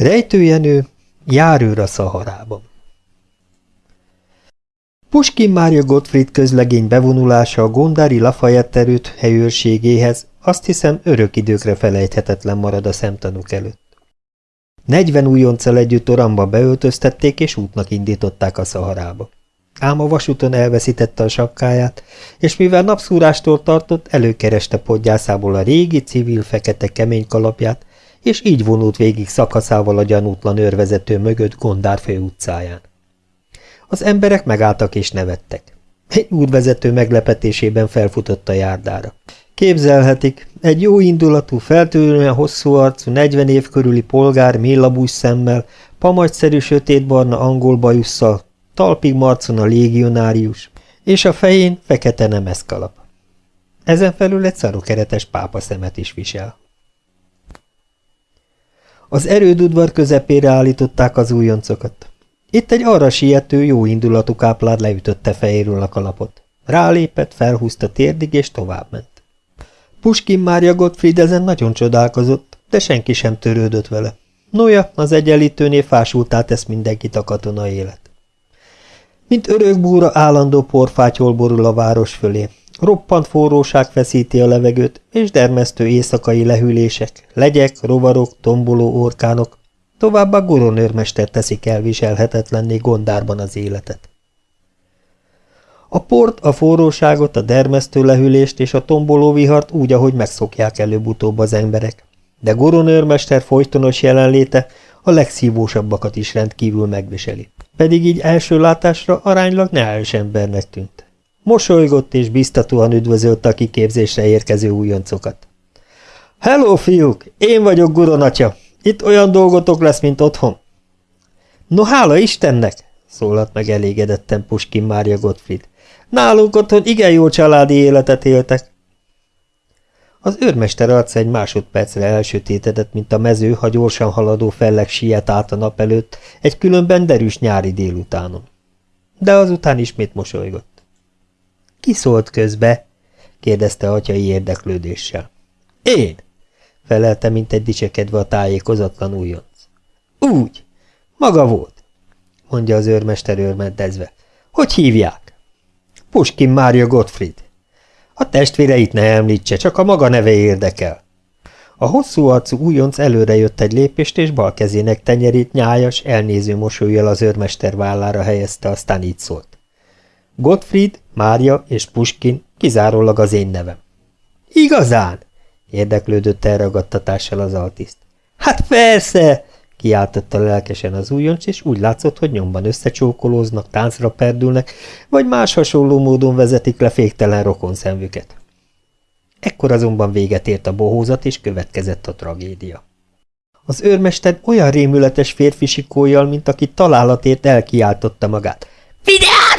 Rejtőjenő, járőr a Szaharában. Puskin Mária Gottfried közlegény bevonulása a Gondári Lafayette erőt helyőrségéhez azt hiszem örök időkre felejthetetlen marad a szemtanúk előtt. Negyven újonccal együtt oramba beöltöztették és útnak indították a Szaharába. Ám a vasúton elveszítette a sapkáját, és mivel napszúrástól tartott, előkereste podgyászából a régi civil fekete kemény kalapját, és így vonult végig szakaszával a gyanútlan őrvezető mögött Gondár fő utcáján. Az emberek megálltak és nevettek. Egy útvezető meglepetésében felfutott a járdára. Képzelhetik, egy jó indulatú, feltűnően hosszú arcú, 40 év körüli polgár mélabús szemmel, pamagyszerű sötétbarna angol bajusszal, talpig marcon a légionárius, és a fején fekete nemeszkalap. Ezen felül egy szarokeretes pápa szemet is visel. Az erődudvar közepére állították az újoncokat. Itt egy arra siető, jó indulatú káplár leütötte fejéről a kalapot. Rálépett, felhúzta térdig, és továbbment. Puskin Mária Gottfried ezen nagyon csodálkozott, de senki sem törődött vele. Noja, az egyenlítőnél fásultá tesz mindenkit a katona élet. Mint örökbúra állandó porfátyol borul a város fölé. Roppant forróság feszíti a levegőt, és dermesztő éjszakai lehűlések, legyek, rovarok, tomboló orkánok, továbbá goronőrmester teszik elviselhetetlenné gondárban az életet. A port, a forróságot, a dermesztő lehűlést és a tomboló vihart úgy, ahogy megszokják előbb-utóbb az emberek, de goronőrmester folytonos jelenléte a legszívósabbakat is rendkívül megviseli. Pedig így első látásra aránylag neális embernek tűnt. Mosolygott és biztatóan üdvözölte a kiképzésre érkező újoncokat. – Hello, fiúk! Én vagyok Guron atya. Itt olyan dolgotok lesz, mint otthon. – No, hála Istennek! – szólalt meg elégedetten Puskin Mária Gottfried. – Nálunk otthon igen jó családi életet éltek. Az őrmester arca egy másodpercre elsötétedett, mint a mező, ha gyorsan haladó felleg siet át a nap előtt, egy különben derűs nyári délutánon. De azután ismét mosolygott. – Ki szólt közbe? – kérdezte atyai érdeklődéssel. – Én! – felelte, mint egy dicsekedve a tájékozatlan újonc. – Úgy! Maga volt! – mondja az őrmester őrmentezve. – Hogy hívják? – Puskin Mária Gottfried. A testvéreit ne említse, csak a maga neve érdekel. A hosszú arcú újonc előre jött egy lépést, és bal kezének tenyerét nyájas, elnéző mosolyjal az őrmester vállára helyezte, aztán így szólt. Gottfried, Mária és Puskin kizárólag az én nevem. Igazán? érdeklődött elragadtatással az altiszt. Hát persze, kiáltotta lelkesen az újoncs, és úgy látszott, hogy nyomban összecsókolóznak, táncra perdülnek, vagy más hasonló módon vezetik le féktelen rokon szemvüket. Ekkor azonban véget ért a bohózat, és következett a tragédia. Az őrmester olyan rémületes férfi sikójjal, mint aki találatért elkiáltotta magát. – Vigyázz!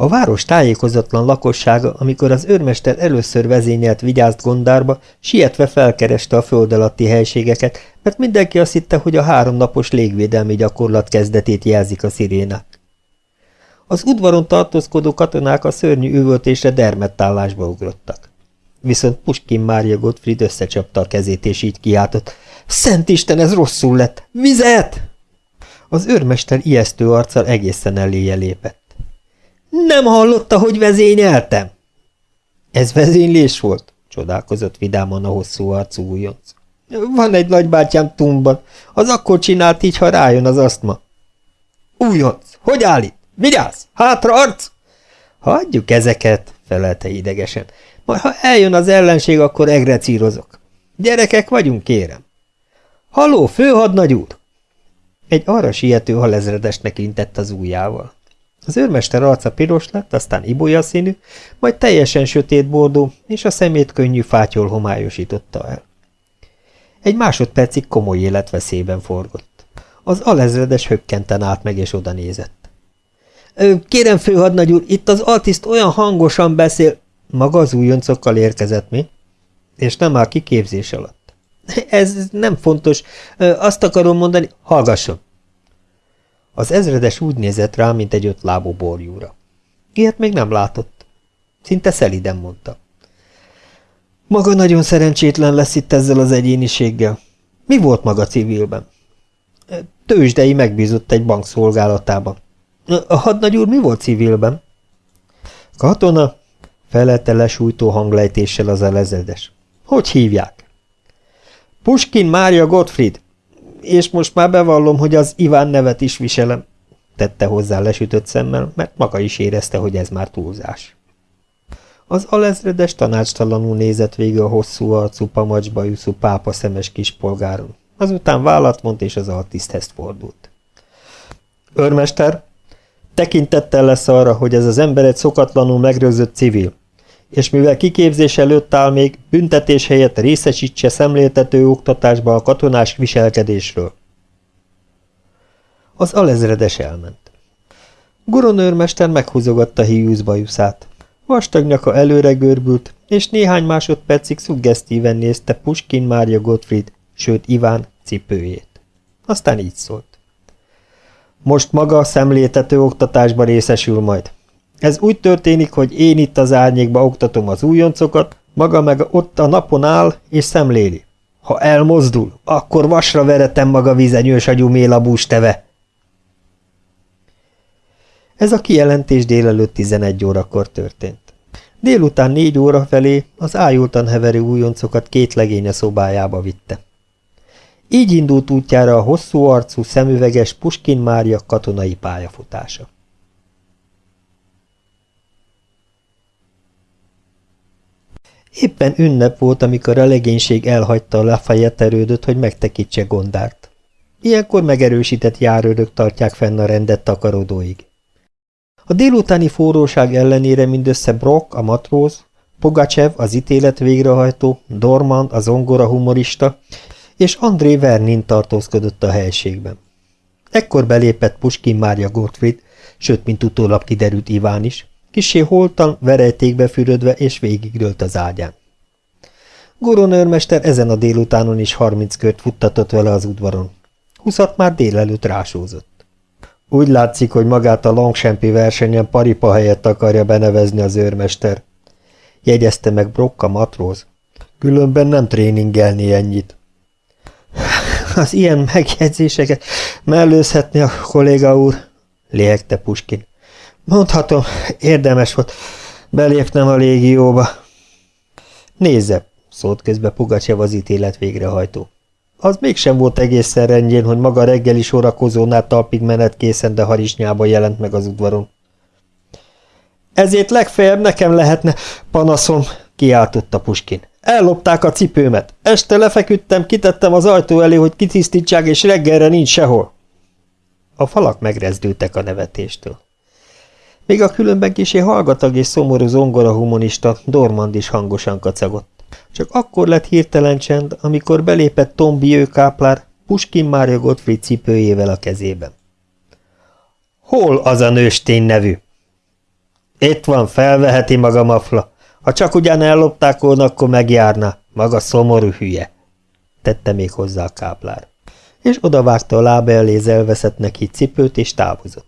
A város tájékozatlan lakossága, amikor az őrmester először vezényelt vigyázt gondárba, sietve felkereste a föld alatti helységeket, mert mindenki azt hitte, hogy a háromnapos légvédelmi gyakorlat kezdetét jelzik a szirénák. Az udvaron tartózkodó katonák a szörnyű üvöltésre dermettállásba ugrottak. Viszont Puskin Mária Gottfried összecsapta a kezét, és így kiáltott. Szent Isten, ez rosszul lett! Vizet! Az őrmester ijesztő arccal egészen eléje lépett. Nem hallotta, hogy vezényeltem? Ez vezénylés volt? Csodálkozott vidáman a hosszú arcú újonc. Van egy nagybátyám tumban. Az akkor csinált így, ha rájön az asztma. Újonc, hogy állít? Vigyázz! Hátra arc! Hagyjuk ezeket, felelte idegesen. Majd ha eljön az ellenség, akkor egrecírozok. Gyerekek vagyunk, kérem. Haló, főhadnagy úr! Egy arra siető halezredesnek intett az ujjával. Az őrmester arca piros lett, aztán ibolya színű, majd teljesen sötét bordó, és a szemét könnyű fátyol homályosította el. Egy másodpercig komoly életveszélyben forgott. Az alezredes hökkenten állt meg, és oda nézett. – Kérem, főhadnagy úr, itt az altiszt olyan hangosan beszél... Maga az újoncokkal érkezett, mi? És nem áll kiképzés alatt. – Ez nem fontos. Azt akarom mondani, hallgasson. Az ezredes úgy nézett rá, mint egy ötlábú borjúra. Ilyet még nem látott. Szinte szeliden mondta. Maga nagyon szerencsétlen lesz itt ezzel az egyéniséggel. Mi volt maga civilben? Tőzsdei megbízott egy bank szolgálatában. A hadnagy úr mi volt civilben? Katona, felelte lesújtó hanglejtéssel az elezedes. Hogy hívják? Puskin Mária Gottfried. És most már bevallom, hogy az Iván nevet is viselem, tette hozzá lesütött szemmel, mert maga is érezte, hogy ez már túlzás. Az alezredes tanácstalanul nézett végig a hosszú arcú pamacsbajuszú pápa szemes kispolgáron. Azután vállat vont és az altiszthez fordult. Örmester, tekintettel lesz arra, hogy ez az ember egy szokatlanul megrőzött civil, és mivel kiképzés előtt áll még, büntetés helyett részesítse szemléltető oktatásba a katonás viselkedésről. Az alezredes elment. Guronőrmester meghúzogatta híjúz bajuszát. Vastag nyaka előre görbült, és néhány másodpercig szuggesztíven nézte Puskin Mária Gottfried, sőt Iván cipőjét. Aztán így szólt. Most maga szemléltető oktatásba részesül majd. Ez úgy történik, hogy én itt az árnyékba oktatom az újoncokat, maga meg ott a napon áll és szemléli. Ha elmozdul, akkor vasra veretem maga vizenyős agyú mélabús teve. Ez a kijelentés délelőtt 11 órakor történt. Délután négy óra felé az ájultan heverő újoncokat két legény a szobájába vitte. Így indult útjára a hosszú arcú, szemüveges Puskin Mária katonai pályafutása. Éppen ünnep volt, amikor a legénység elhagyta a Lafayette erődöt, hogy megtekítse Gondárt. Ilyenkor megerősített járőrök tartják fenn a rendet takarodóig. A délutáni forróság ellenére mindössze Brock, a matróz, Pogacev, az ítélet végrehajtó, Dorman, a zongora humorista, és André Vernin tartózkodott a helységben. Ekkor belépett Puskin Mária Gottfried, sőt, mint utólag kiderült Iván is, kisé holtan, verejtékbe fürödve és végigdőlt az ágyán. Goronőrmester ezen a délutánon is harminc kört futtatott vele az udvaron. Huszat már délelőtt rásózott. Úgy látszik, hogy magát a Longchampi versenyen paripa helyett akarja benevezni az őrmester. Jegyezte meg Brokka matróz. Különben nem tréningelni ennyit. Az ilyen megjegyzéseket mellőzhetni a kolléga úr, léhegte Puskin. Mondhatom, érdemes volt belépnem a légióba. Nézze, szólt közbe Pugacsev az ítélet végrehajtó. Az mégsem volt egészen rendjén, hogy maga reggeli sorakozónál talpig menet készen, de harisnyában jelent meg az udvaron. Ezért legfeljebb nekem lehetne panaszom, kiáltotta Puskin. Ellopták a cipőmet. Este lefeküdtem, kitettem az ajtó elé, hogy kitisztítsák, és reggelre nincs sehol. A falak megrezdültek a nevetéstől. Még a különben kisé hallgatag és szomorú zongora humonista Dormand is hangosan kacagott. Csak akkor lett hirtelen csend, amikor belépett Tom Bieu káplár Puskin Mária Gottfried cipőjével a kezében. Hol az a nőstény nevű? Itt van, felveheti maga mafla. Ha csak ugyan ellopták volna, akkor megjárna. Maga szomorú hülye. Tette még hozzá a káplár. És odavágta a lába elé elveszett neki cipőt, és távozott.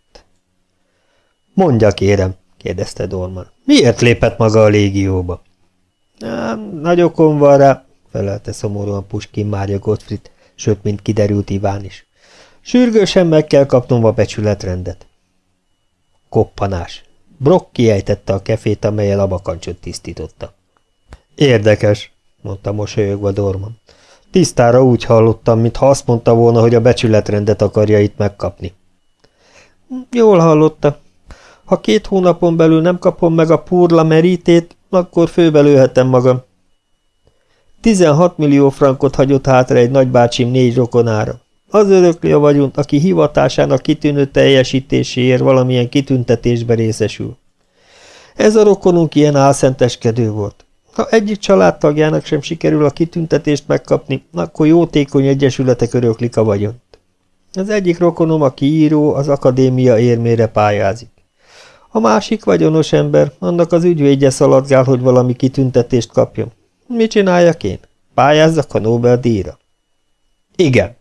Mondja, kérem, kérdezte Dorman. Miért lépett maga a légióba? Nagy okom van rá, felelte szomorúan Puskin Mária Gottfried, sőt, mint kiderült Iván is. Sürgősen meg kell kapnom a becsületrendet. Koppanás. Brock kiejtette a kefét, amelyel a bakancsot tisztította. Érdekes, mondta mosolyogva Dorman. Tisztára úgy hallottam, mintha azt mondta volna, hogy a becsületrendet akarja itt megkapni. Jól hallotta. Ha két hónapon belül nem kapom meg a purla merítét, akkor főbelőhetem magam. 16 millió frankot hagyott hátra egy nagybácsim négy rokonára. Az örökli a vagyont, aki hivatásának kitűnő teljesítéséért valamilyen kitüntetésbe részesül. Ez a rokonunk ilyen álszenteskedő volt. Ha egyik családtagjának sem sikerül a kitüntetést megkapni, akkor jótékony egyesületek öröklik a vagyont. Az egyik rokonom, aki író, az akadémia érmére pályázik. A másik vagyonos ember, annak az ügyvédje szaladgál, hogy valami kitüntetést kapjon. Mit csináljak én? Pályázzak a Nobel-díjra? Igen,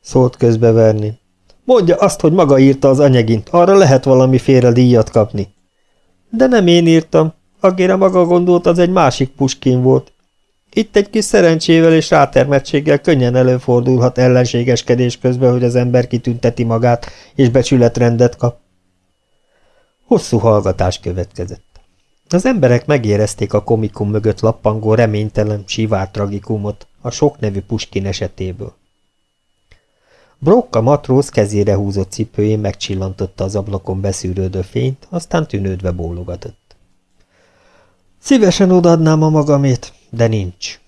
szólt közbe Verni. Mondja azt, hogy maga írta az anyagint, arra lehet valamiféle díjat kapni. De nem én írtam. Akire maga gondolt, az egy másik Puskin volt. Itt egy kis szerencsével és rátermettséggel könnyen előfordulhat ellenségeskedés közben, hogy az ember kitünteti magát, és becsületrendet kap. Hosszú hallgatás következett. Az emberek megérezték a komikum mögött lappangó reménytelen, sivár tragikumot a sok nevű Puskin esetéből. Brock a matróz kezére húzott cipőjén megcsillantotta az ablakon beszűrődő fényt, aztán tűnődve bólogatott. Szívesen odaadnám a magamét, de nincs.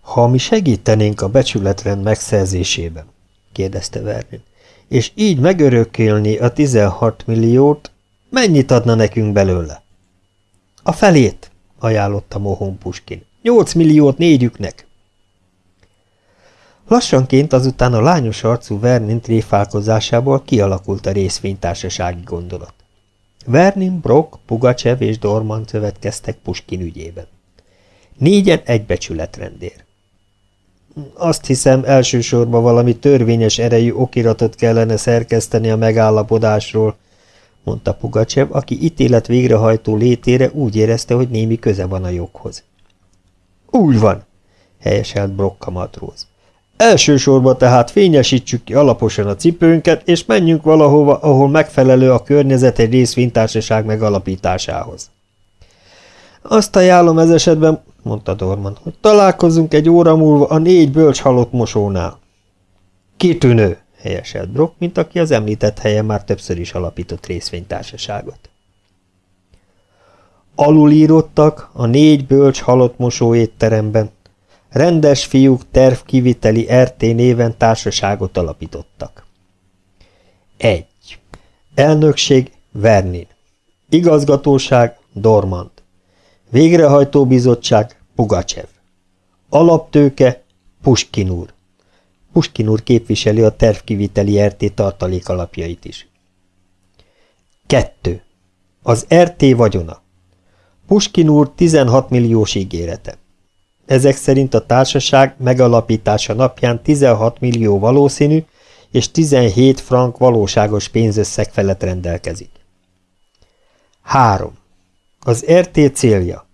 Ha mi segítenénk a becsületrend megszerzésében, kérdezte Vernon, és így megörökölni a 16 milliót, mennyit adna nekünk belőle? A felét, ajánlotta Mohon Puskin. 8 milliót négyüknek. Lassanként azután a lányos arcú Vernin tréfálkozásából kialakult a részvénytársasági gondolat. Vernin, Brock, Pugacev és Dorman következtek Puskin ügyében. Négyen egybecsületrendér. Azt hiszem, elsősorban valami törvényes erejű okiratot kellene szerkeszteni a megállapodásról, mondta Pugacsev, aki ítélet végrehajtó létére úgy érezte, hogy némi köze van a joghoz. Úgy van, helyeselt Brokka matróz. Elsősorban tehát fényesítsük ki alaposan a cipőnket, és menjünk valahova, ahol megfelelő a környezet egy részvénytársaság megalapításához. Azt ajánlom ez esetben, mondta Dorman, hogy találkozunk egy óra múlva a négy bölcs halott mosónál. Kitűnő, helyeselt Brock, mint aki az említett helyen már többször is alapított részvénytársaságot. Alulírottak a négy bölcs halott mosó étteremben, rendes fiúk tervkiviteli RT néven társaságot alapítottak. 1. Elnökség Vernin. Igazgatóság Dormand. Végrehajtóbizottság Pugacsev. Alaptőke Puskin úr. Puskin úr képviseli a tervkiviteli RT tartalék alapjait is. 2. Az RT vagyona. Puskin úr 16 milliós ígérete. Ezek szerint a társaság megalapítása napján 16 millió valószínű és 17 frank valóságos pénzösszeg felett rendelkezik. 3. Az RT célja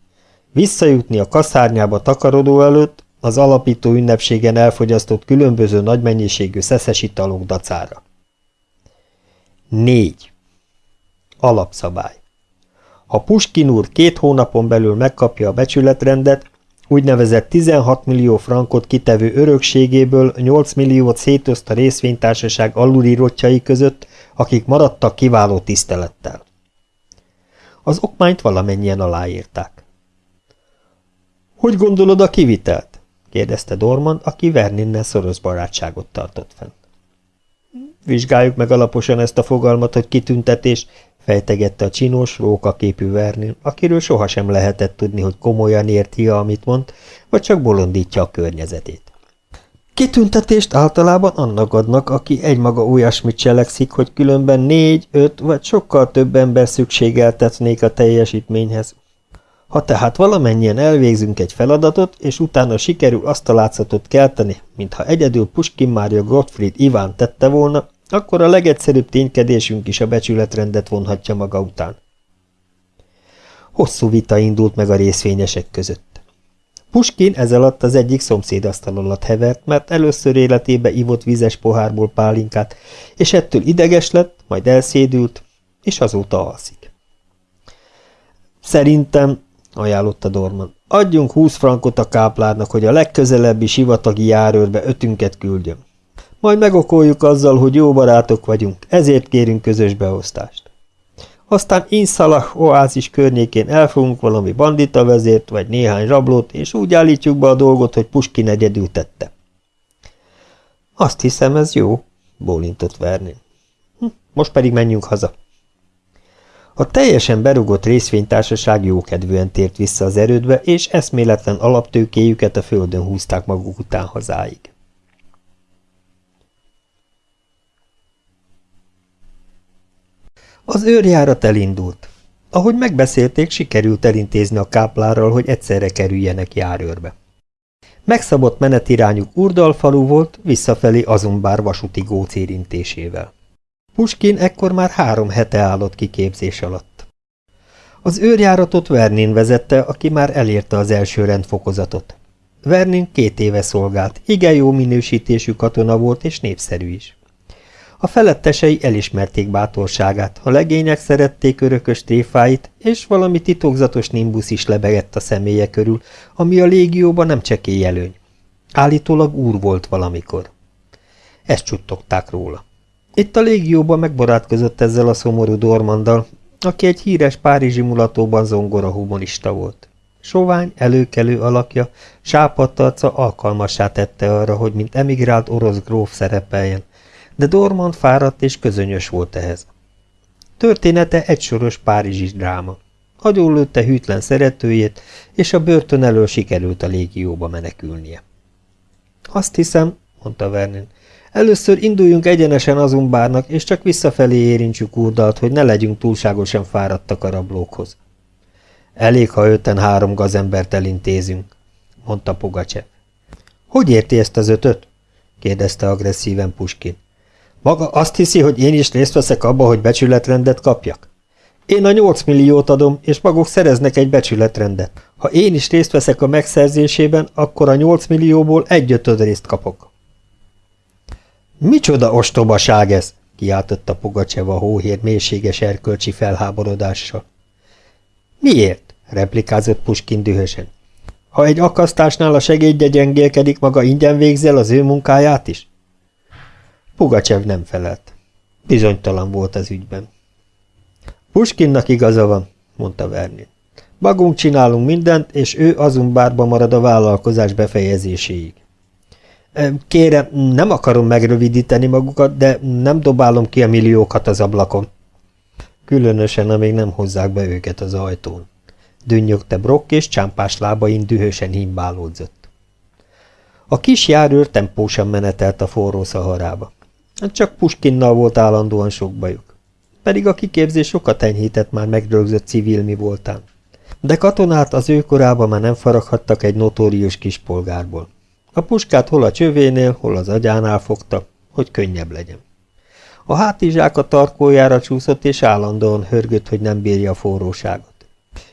visszajutni a kaszárnyába takarodó előtt az alapító ünnepségen elfogyasztott különböző nagy mennyiségű szeszes italok dacára. 4. Alapszabály Ha Puskin úr két hónapon belül megkapja a becsületrendet, úgynevezett 16 millió frankot kitevő örökségéből 8 milliót szétoszt a részvénytársaság alulírottjai között, akik maradtak kiváló tisztelettel. Az okmányt valamennyien aláírták. Hogy gondolod a kivitelt? kérdezte Dorman, aki Verninnel szoros barátságot tartott fenn. Vizsgáljuk meg alaposan ezt a fogalmat, hogy kitüntetés, fejtegette a csinos, rókaképű Vernin, akiről sohasem lehetett tudni, hogy komolyan érti amit mond, vagy csak bolondítja a környezetét. Kitüntetést általában annak adnak, aki egymaga olyasmit cselekszik, hogy különben négy, öt vagy sokkal több ember szükségeltetnék a teljesítményhez. Ha tehát valamennyien elvégzünk egy feladatot, és utána sikerül azt a látszatot kelteni, mintha egyedül Puskin Mária Gottfried Iván tette volna, akkor a legegyszerűbb ténykedésünk is a becsületrendet vonhatja maga után. Hosszú vita indult meg a részvényesek között. Puskin ez alatt az egyik szomszédasztal alatt hevert, mert először életébe ivott vizes pohárból pálinkát, és ettől ideges lett, majd elszédült, és azóta alszik. Szerintem, ajánlotta Dorman, adjunk húsz frankot a káplárnak, hogy a legközelebbi sivatagi járőrbe ötünket küldjön. Majd megokoljuk azzal, hogy jó barátok vagyunk, ezért kérünk közös beosztást. Aztán Inszalah oázis környékén elfogunk valami bandita vezért, vagy néhány rablót, és úgy állítjuk be a dolgot, hogy Puskin egyedül tette. Azt hiszem, ez jó, bólintott Vernin. Hm, most pedig menjünk haza. A teljesen berugott részvénytársaság jókedvűen tért vissza az erődbe, és eszméletlen alaptőkéjüket a földön húzták maguk után hazáig. Az őrjárat elindult. Ahogy megbeszélték, sikerült elintézni a káplárral, hogy egyszerre kerüljenek járőrbe. Megszabott menetirányuk Urdalfalu volt, visszafelé Azumbár vasúti góc érintésével. Puskin ekkor már három hete állott kiképzés alatt. Az őrjáratot Vernin vezette, aki már elérte az első rendfokozatot. Vernin két éve szolgált, igen jó minősítésű katona volt és népszerű is. A felettesei elismerték bátorságát, a legények szerették örökös tréfáit, és valami titokzatos nimbusz is lebegett a személye körül, ami a légióban nem csekély előny. Állítólag úr volt valamikor. Ezt csuttogták róla. Itt a légióban megbarátkozott ezzel a szomorú Dormanddal, aki egy híres párizsi mulatóban zongora humonista volt. Sovány, előkelő alakja, sápadt arca alkalmassá tette arra, hogy mint emigrált orosz gróf szerepeljen, de Dormand fáradt és közönyös volt ehhez. Története egy soros párizsi dráma. Agyonlőtte hűtlen szeretőjét, és a börtön elől sikerült a légióba menekülnie. Azt hiszem, mondta Vernon, először induljunk egyenesen azumbárnak, és csak visszafelé érintsük úrdalt, hogy ne legyünk túlságosan fáradtak a rablókhoz. Elég, ha öten három gazembert elintézünk, mondta Pugacsev. Hogy érti ezt az ötöt? kérdezte agresszíven Puskin. Maga azt hiszi, hogy én is részt veszek abba, hogy becsületrendet kapjak? Én a nyolc milliót adom, és maguk szereznek egy becsületrendet. Ha én is részt veszek a megszerzésében, akkor a nyolc millióból egy ötöd részt kapok. Micsoda ostobaság ez? kiáltotta Pugacseva hóhér mélységes erkölcsi felháborodással. Miért? replikázott Puskin dühösen. Ha egy akasztásnál a segédje gyengélkedik, maga ingyen végzel az ő munkáját is? Pugacsev nem felelt. Bizonytalan volt az ügyben. Puskinnak igaza van, mondta Vernin. Magunk csinálunk mindent, és ő azon bárba marad a vállalkozás befejezéséig. Kérem, nem akarom megrövidíteni magukat, de nem dobálom ki a milliókat az ablakon. Különösen, amíg nem hozzák be őket az ajtón. Dünnyögte Brock, és csámpás lábain dühösen himbálódzott. A kis járőr tempósan menetelt a forró szaharába. Csak Puskinnal volt állandóan sok bajuk. Pedig a kiképzés sokat enyhített már megrögzött civil mi voltán. De katonát az ő korában már nem faraghattak egy notórius kispolgárból. A puskát hol a csövénél, hol az agyánál fogta, hogy könnyebb legyen. A hátizsák a tarkójára csúszott, és állandóan hörgött, hogy nem bírja a forróságot.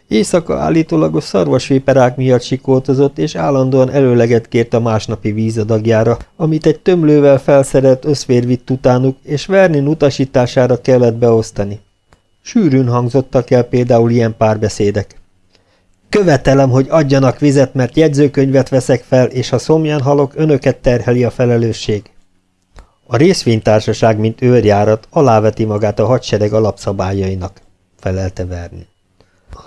Éjszaka állítólagos szarvasvéperák miatt sikoltozott, és állandóan előleget kért a másnapi vízadagjára, amit egy tömlővel felszerelt összvér vitt utánuk, és Vernin utasítására kellett beosztani. Sűrűn hangzottak el például ilyen párbeszédek. Követelem, hogy adjanak vizet, mert jegyzőkönyvet veszek fel, és ha szomján halok, önöket terheli a felelősség. A részvénytársaság, mint őrjárat, aláveti magát a hadsereg alapszabályainak, felelte Verni.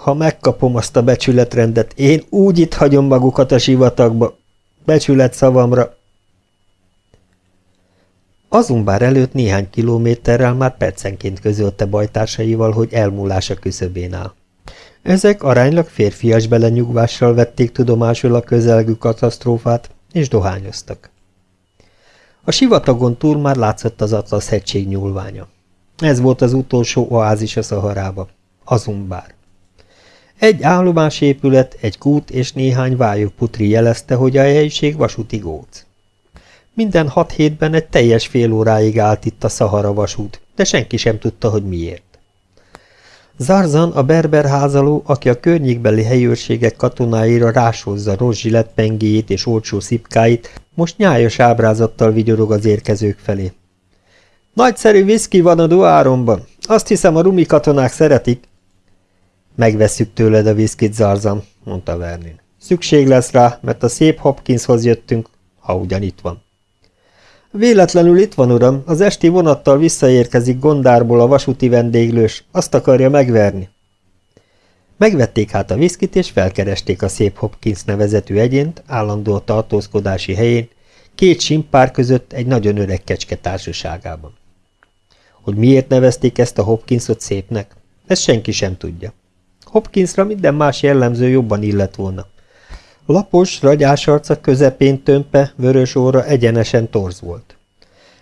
Ha megkapom azt a becsületrendet, én úgy itt hagyom magukat a sivatagba. Becsület szavamra. Azumbár előtt néhány kilométerrel már percenként közölte bajtársaival, hogy elmúlása küszöbén áll. Ezek aránylag férfias belenyugvással vették tudomásul a közelgő katasztrófát, és dohányoztak. A sivatagon túl már látszott az Atlasz hegység nyúlványa. Ez volt az utolsó oázis a Szaharába, Azumbár. Egy állomásépület, egy kút és néhány putri jelezte, hogy a helyiség vasúti góc. Minden hat hétben egy teljes fél óráig állt itt a Szahara vasút, de senki sem tudta, hogy miért. Zarzan, a berber házaló, aki a környékbeli helyőrségek katonáira rásozza rozsi pengéjét és olcsó szipkáit, most nyájas ábrázattal vigyorog az érkezők felé. Nagyszerű viszki van a duáromban. Azt hiszem, a rumi katonák szeretik. Megvesszük tőled a viszkit, Zarzan, mondta Vernin. Szükség lesz rá, mert a szép Hopkinshoz jöttünk, ha ugyan itt van. Véletlenül itt van, uram, az esti vonattal visszaérkezik Gondárból a vasúti vendéglős, azt akarja megverni. Megvették hát a viszkit, és felkeresték a szép Hopkins nevezetű egyént, állandó tartózkodási helyén, két simpár között egy nagyon öreg kecske társaságában. Hogy miért nevezték ezt a Hopkinsot szépnek, ezt senki sem tudja. Hopkinsra minden más jellemző jobban illett volna. Lapos, ragyás arca közepén tömpe, vörös óra egyenesen torz volt.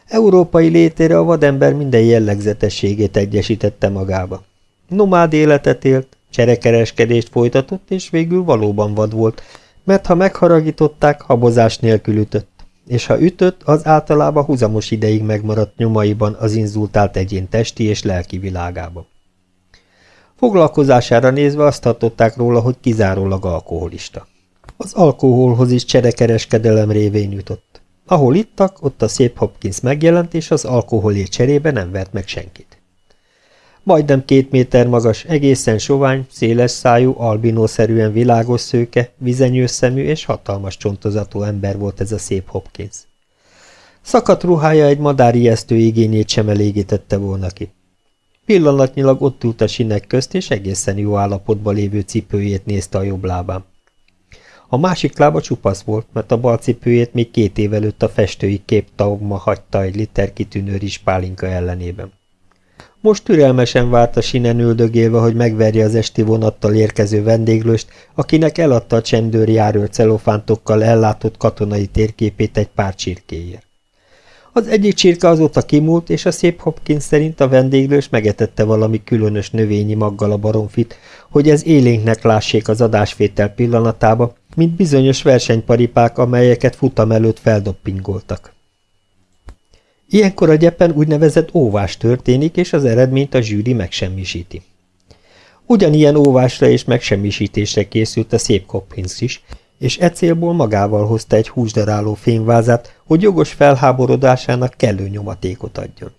Európai létére a vadember minden jellegzetességét egyesítette magába. Nomád életet élt, cserekereskedést folytatott, és végül valóban vad volt, mert ha megharagították, habozás nélkül ütött, és ha ütött, az általában húzamos ideig megmaradt nyomaiban az inzultált egyén testi és lelki világában. Foglalkozására nézve azt tartották róla, hogy kizárólag alkoholista. Az alkoholhoz is cserekereskedelem révén jutott. Ahol ittak, ott a szép Hopkins megjelent, és az alkoholért cserébe nem vert meg senkit. Majdnem két méter magas, egészen sovány, széles szájú, albinószerűen világos szőke, vizenyős szemű és hatalmas csontozatú ember volt ez a szép Hopkins. Szakadt ruhája egy madár ijesztő igényét sem elégítette volna ki. Pillanatnyilag ott ült a sinek közt, és egészen jó állapotban lévő cipőjét nézte a jobb lábán. A másik lába csupasz volt, mert a bal cipőjét még két év előtt a festői képtaugma hagyta egy liter kitűnő pálinka ellenében. Most türelmesen várt a sinen üldögélve, hogy megverje az esti vonattal érkező vendéglőst, akinek eladta a csendőr járőr celofántokkal ellátott katonai térképét egy pár csirkéért. Az egyik csirke azóta kimúlt, és a szép Hopkins szerint a vendéglős megetette valami különös növényi maggal a baromfit, hogy ez élénknek lássék az adásvétel pillanatába, mint bizonyos versenyparipák, amelyeket futam előtt feldoppingoltak. Ilyenkor a gyepen úgynevezett óvás történik, és az eredményt a zsűri megsemmisíti. Ugyanilyen óvásra és megsemmisítésre készült a szép Hopkins is, és e célból magával hozta egy húsdaráló fényvázát, hogy jogos felháborodásának kellő nyomatékot adjon.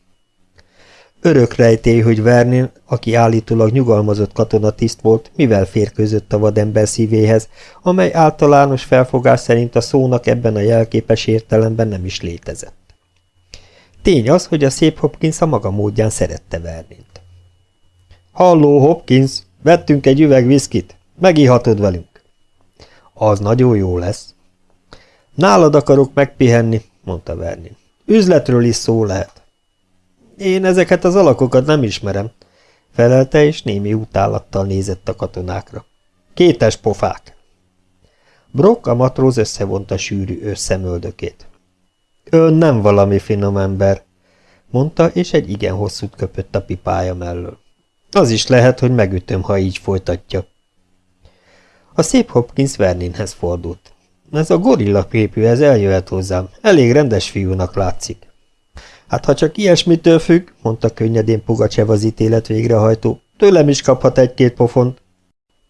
Örök rejtély, hogy Vernin, aki állítólag nyugalmazott katonatiszt volt, mivel férkőzött a vadember szívéhez, amely általános felfogás szerint a szónak ebben a jelképes értelemben nem is létezett. Tény az, hogy a szép Hopkins a maga módján szerette Vernint. Halló, Hopkins, vettünk egy üveg viszkit, megihatod velünk. Az nagyon jó lesz. Nálad akarok megpihenni, mondta Vernin. Üzletről is szó lehet. Én ezeket az alakokat nem ismerem, felelte, és némi utálattal nézett a katonákra. Kétes pofák! Brock a matróz összevonta sűrű összemöldökét. Ön nem valami finom ember, mondta, és egy igen hosszút köpött a pipája mellől. Az is lehet, hogy megütöm, ha így folytatja. A szép Hopkins Verninhez fordult. Ez a gorilla képű, ez eljöhet hozzám. Elég rendes fiúnak látszik. Hát ha csak ilyesmitől függ, mondta könnyedén Pugacsev az ítélet végrehajtó, tőlem is kaphat egy-két pofont.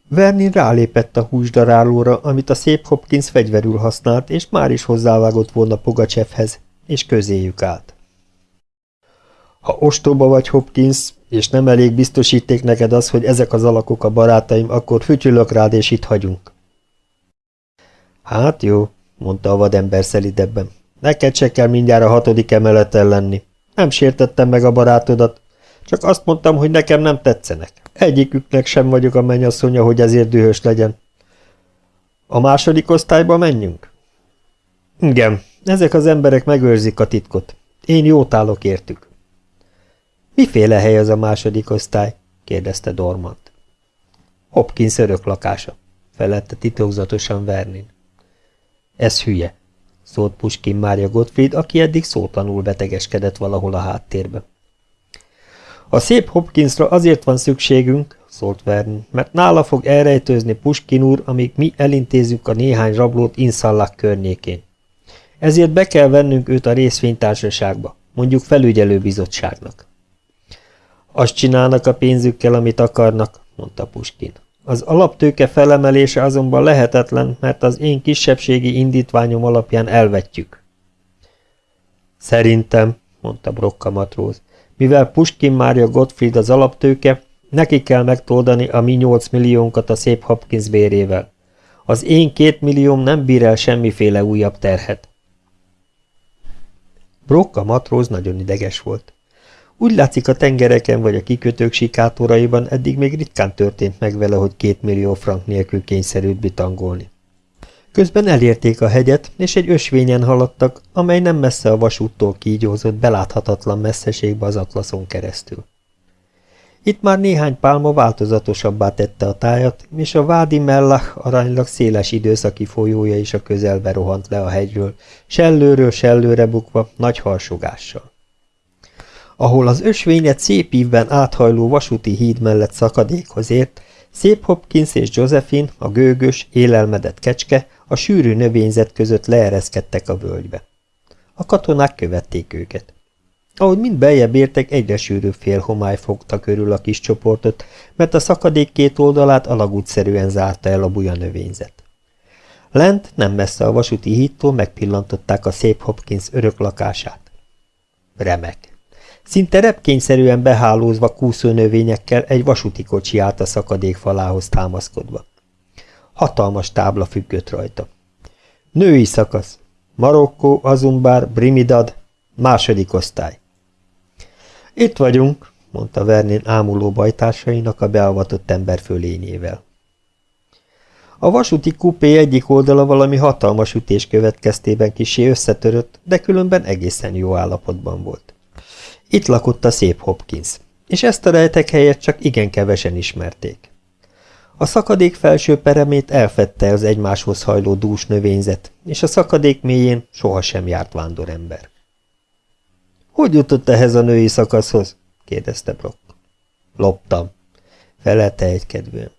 Vernin rálépett a húsdarálóra, amit a szép Hopkins fegyverül használt, és már is hozzávágott volna Pugacsevhez, és közéjük állt. Ha ostoba vagy, Hopkins, és nem elég biztosíték neked az, hogy ezek az alakok a barátaim, akkor fütyülök rád, és itt hagyunk. Hát jó, mondta a vadember szelidebben. Neked se kell mindjárt a hatodik emeleten lenni. Nem sértettem meg a barátodat, csak azt mondtam, hogy nekem nem tetszenek. Egyiküknek sem vagyok a mennyasszonya, hogy ezért dühös legyen. A második osztályba menjünk? Igen, ezek az emberek megőrzik a titkot. Én jót állok értük. Miféle hely az a második osztály? kérdezte Dormant. Hopkins örök lakása, felette titokzatosan Vernin. Ez hülye, szólt Puskin Mária Gottfried, aki eddig szótanul betegeskedett valahol a háttérbe. A szép Hopkinsra azért van szükségünk, szólt Vernin, mert nála fog elrejtőzni Puskin úr, amíg mi elintézzük a néhány rablót Inszallák környékén. Ezért be kell vennünk őt a részvénytársaságba, mondjuk felügyelőbizottságnak. Azt csinálnak a pénzükkel, amit akarnak, mondta Puskin. Az alaptőke felemelése azonban lehetetlen, mert az én kisebbségi indítványom alapján elvetjük. Szerintem, mondta Brokka matróz, mivel Puskin Mária Gottfried az alaptőke, neki kell megtoldani a mi nyolc milliónkat a szép Hopkins bérével. Az én két millióm nem bír el semmiféle újabb terhet. Brokka matróz nagyon ideges volt. Úgy látszik a tengereken vagy a kikötők sikátoraiban eddig még ritkán történt meg vele, hogy két millió frank nélkül kényszerült bitangolni. Közben elérték a hegyet, és egy ösvényen haladtak, amely nem messze a vasúttól kígyózott, beláthatatlan messzeségbe az atlaszon keresztül. Itt már néhány pálma változatosabbá tette a tájat, és a Vádi Mellach aránylag széles időszaki folyója is a közelbe rohant le a hegyről, sellőről sellőre bukva, nagy harsogással ahol az ösvényet szép ívben áthajló vasúti híd mellett szakadékhoz ért, Szép Hopkins és Josephine, a gőgös, élelmedett kecske a sűrű növényzet között leereszkedtek a völgybe. A katonák követték őket. Ahogy mind beljebb értek, egyre sűrűbb homály fogta körül a kis csoportot, mert a szakadék két oldalát alagútszerűen zárta el a buja növényzet. Lent, nem messze a vasúti hídtól megpillantották a szép Hopkins örök lakását. Remek. Szinte repkényszerűen behálózva kúszó növényekkel egy vasúti kocsi állt a szakadék falához támaszkodva. Hatalmas tábla függött rajta. Női szakasz. Marokkó, Azumbár, Brimidad, második osztály. Itt vagyunk, mondta Vernin ámuló bajtársainak a beavatott ember fölényével. A vasúti kupé egyik oldala valami hatalmas ütés következtében kisé összetörött, de különben egészen jó állapotban volt. Itt lakott a szép Hopkins, és ezt a rejtek helyet csak igen kevesen ismerték. A szakadék felső peremét elfette az egymáshoz hajló dús növényzet, és a szakadék mélyén sohasem járt vándorember. – Hogy jutott ehhez a női szakaszhoz? – kérdezte Brock. – Loptam – felelte egykedvűen.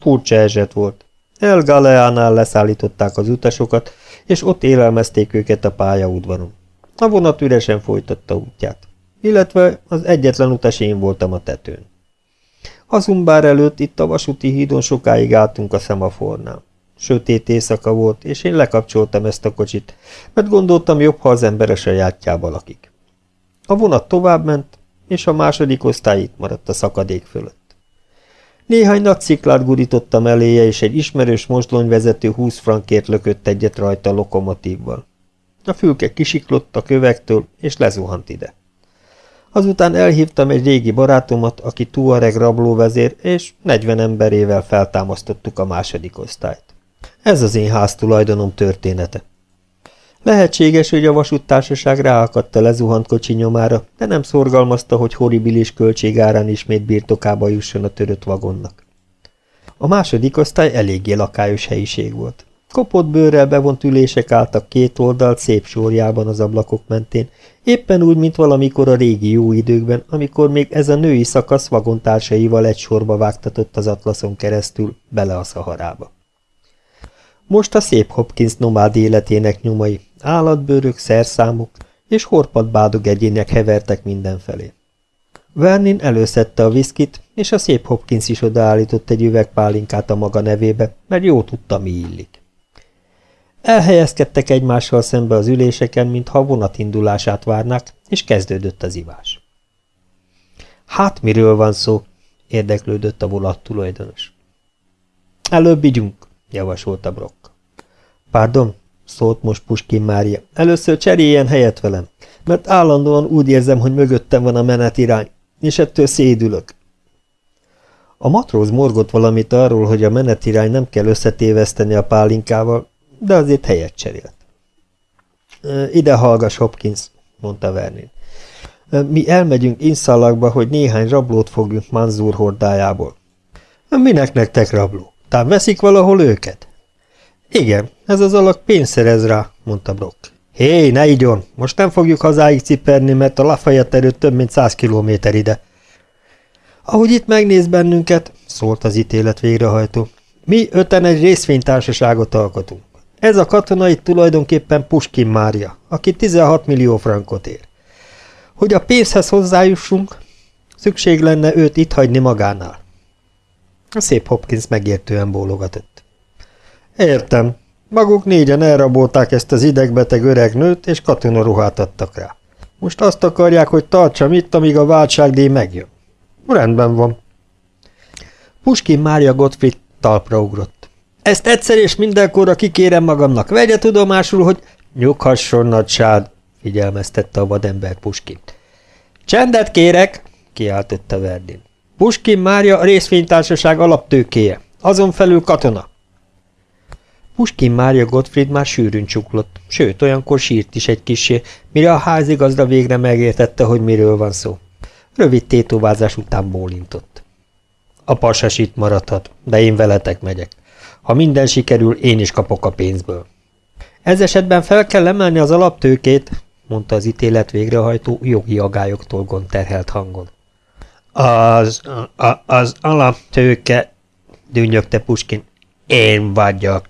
Furcsa eset volt. El Galeánál leszállították az utasokat, és ott élelmezték őket a pályaudvaron. A vonat üresen folytatta útját, illetve az egyetlen utas én voltam a tetőn. Azumbár előtt itt a vasúti hídon sokáig álltunk a szemafornál. Sötét éjszaka volt, és én lekapcsoltam ezt a kocsit, mert gondoltam jobb, ha az ember a sajátjába lakik. A vonat továbbment, és a második osztály itt maradt a szakadék fölött. Néhány nagy sziklát gurítottam eléje, és egy ismerős mozdonyvezető húsz frankért lökött egyet rajta a lokomotívval. A fülke kisiklott a kövektől, és lezuhant ide. Azután elhívtam egy régi barátomat, aki Tuareg rablóvezér, és 40 emberével feltámasztottuk a második osztályt. Ez az én háztulajdonom története. Lehetséges, hogy a vasúttársaság ráakadt a lezuhant kocsi nyomára, de nem szorgalmazta, hogy horribilis költségárán ismét birtokába jusson a törött vagonnak. A második osztály eléggé lakályos helyiség volt. Kopott bőrrel bevont ülések álltak két oldalt szép sorjában az ablakok mentén, éppen úgy, mint valamikor a régi jó időkben, amikor még ez a női szakasz vagontársaival egy sorba vágtatott az atlaszon keresztül bele a szaharába. Most a szép Hopkins nomád életének nyomai, állatbőrök, szerszámok és horpadbádog egyének hevertek mindenfelé. Vernin előszedte a viszkit, és a szép Hopkins is odaállított egy üvegpálinkát a maga nevébe, mert jó tudta, mi illik. Elhelyezkedtek egymással szembe az üléseken, mintha vonat indulását várnák, és kezdődött az ivás. Hát miről van szó? érdeklődött a volat tulajdonos. Előbb igyunk, javasolta Brock. Pardon, szólt most Puskin Mária. Először cseréljen helyet velem, mert állandóan úgy érzem, hogy mögöttem van a menetirány, és ettől szédülök. A matróz morgott valamit arról, hogy a menetirány nem kell összetéveszteni a pálinkával, de azért helyet cserélt. Ide hallgass, Hopkins, mondta Vernin. Mi elmegyünk Inszalakba, hogy néhány rablót fogjunk Manzur hordájából. Minek nektek rabló? Tám veszik valahol őket? Igen, ez az alak pénzt szerez rá, mondta Brock. Hé, ne igyon, most nem fogjuk hazáig ciperni, mert a Lafayette erőt több mint száz kilométer ide. Ahogy itt megnéz bennünket, szólt az ítélet végrehajtó, mi öten egy részvénytársaságot alkotunk. Ez a katona itt tulajdonképpen Puskin Mária, aki 16 millió frankot ér. Hogy a pénzhez hozzájussunk, szükség lenne őt itt hagyni magánál. A szép Hopkins megértően bólogatott. Értem. Maguk négyen elrabolták ezt az idegbeteg öreg nőt, és katonaruhát adtak rá. Most azt akarják, hogy tartsam itt, amíg a váltságdíj megjön. Rendben van. Puskin Mária Gottfried talpra ugrott. Ezt egyszer és mindenkorra kikérem magamnak. Vegye tudomásul, hogy... Nyughasson, nagysád, figyelmeztette a vadember Puskin. Csendet kérek, kiáltotta Verdin. Puskin Mária a részvénytársaság alaptőkéje, azon felül katona. Puskin Mária Gottfried már sűrűn csuklott, sőt, olyankor sírt is egy kisé, mire a házigazda végre megértette, hogy miről van szó. Rövid tétovázás után bólintott. A pasas itt maradhat, de én veletek megyek. Ha minden sikerül, én is kapok a pénzből. Ez esetben fel kell emelni az alaptőkét, mondta az ítélet végrehajtó jogi agályoktól gonterhelt hangon. Az, a, az alaptőke, dűnyögte Puskin. Én vagyok.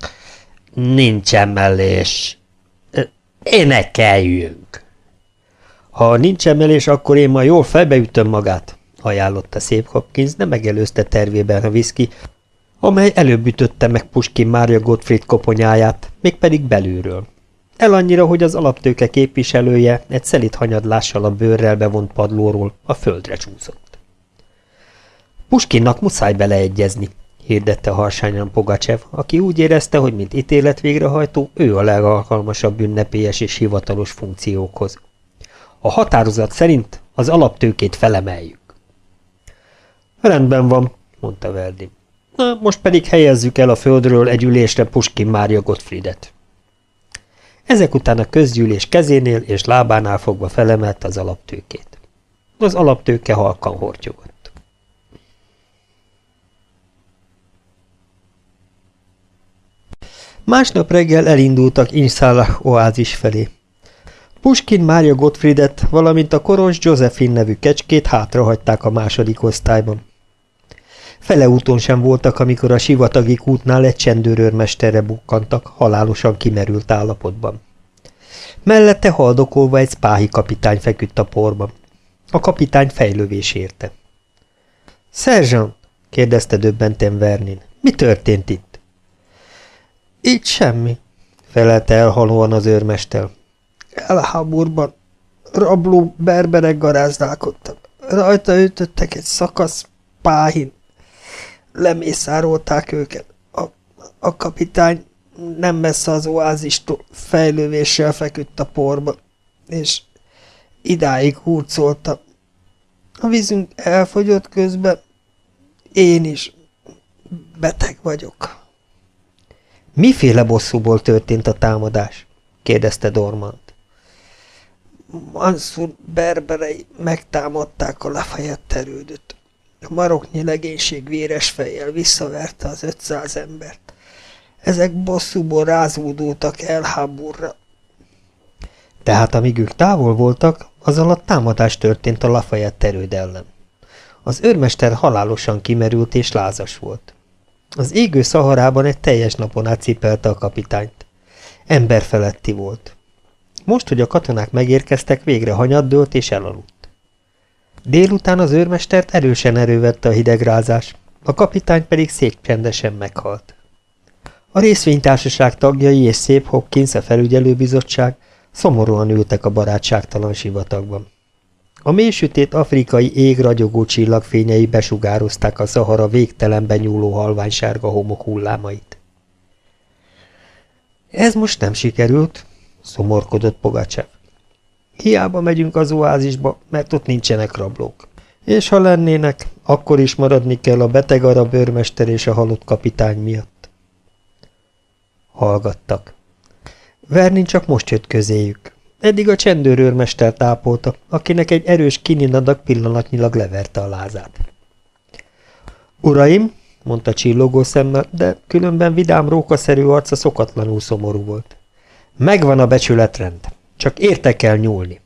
Nincs emelés. Énekeljünk. Ha nincs emelés, akkor én ma jól felbeütöm magát, ajánlotta szép Hopkins, de megelőzte tervében a viszki, amely előbb ütötte meg Puskin Mária Gottfried koponyáját, mégpedig belülről. El annyira, hogy az alaptőke képviselője egy szelit hanyadlással a bőrrel bevont padlóról a földre csúszott. Puskinnak muszáj beleegyezni, hirdette harsányan Pogacsev, aki úgy érezte, hogy mint ítélet végrehajtó, ő a legalkalmasabb ünnepélyes és hivatalos funkciókhoz. A határozat szerint az alaptőkét felemeljük. Rendben van, mondta Verdi. Na, most pedig helyezzük el a földről egy ülésre Puskin Mária Gottfriedet. Ezek után a közgyűlés kezénél és lábánál fogva felemelt az alaptőkét. Az alaptőke halkan hortyogott. Másnap reggel elindultak Inszállah oázis felé. Puskin Mária Gottfriedet, valamint a koros Josephine nevű kecskét hátrahagyták a második osztályban. Fele úton sem voltak, amikor a sivatagi kútnál egy csendőrőrmesterre bukkantak, halálosan kimerült állapotban. Mellette haldokolva egy spáhi kapitány feküdt a porban. A kapitány fejlővés érte. – Szerzsant! – kérdezte döbbenten Vernin. – Mi történt itt? – Itt semmi – felelte elhalóan az őrmester. – Elháborban rabló berberek garázdálkodtak. Rajta ütöttek egy szakasz páhin lemészárolták őket. A, a kapitány nem messze az oázistól fejlővéssel feküdt a porba, és idáig hurcolta. A vízünk elfogyott közben, én is beteg vagyok. Miféle bosszúból történt a támadás? kérdezte Dormant. Mansur berberei megtámadták a Lafayette erődöt. A maroknyi legénység véres fejjel visszaverte az ötszáz embert. Ezek bosszúból rázódultak el háborra. Tehát amíg ők távol voltak, az alatt támadás történt a Lafayette erőd ellen. Az őrmester halálosan kimerült és lázas volt. Az égő szaharában egy teljes napon át a kapitányt. Emberfeletti volt. Most, hogy a katonák megérkeztek, végre hanyaddőlt és elaludt. Délután az őrmestert erősen erővette a hidegrázás, a kapitány pedig csendesen meghalt. A részvénytársaság tagjai és szép Hopkins a felügyelőbizottság szomorúan ültek a barátságtalan sivatagban. A mélysütét afrikai ég ragyogó csillagfényei besugározták a Szahara végtelenben nyúló halványsárga homok hullámait. Ez most nem sikerült, szomorkodott Pogacsev. Hiába megyünk az oázisba, mert ott nincsenek rablók. És ha lennének, akkor is maradni kell a beteg arab őrmester és a halott kapitány miatt. Hallgattak. Vernin csak most jött közéjük. Eddig a csendőrőrmester tápolta, akinek egy erős kininadag pillanatnyilag leverte a lázát. Uraim, mondta csillogó szemmel, de különben vidám rókaszerű arca szokatlanul szomorú volt. Megvan a becsületrend. Csak érte kell nyúlni.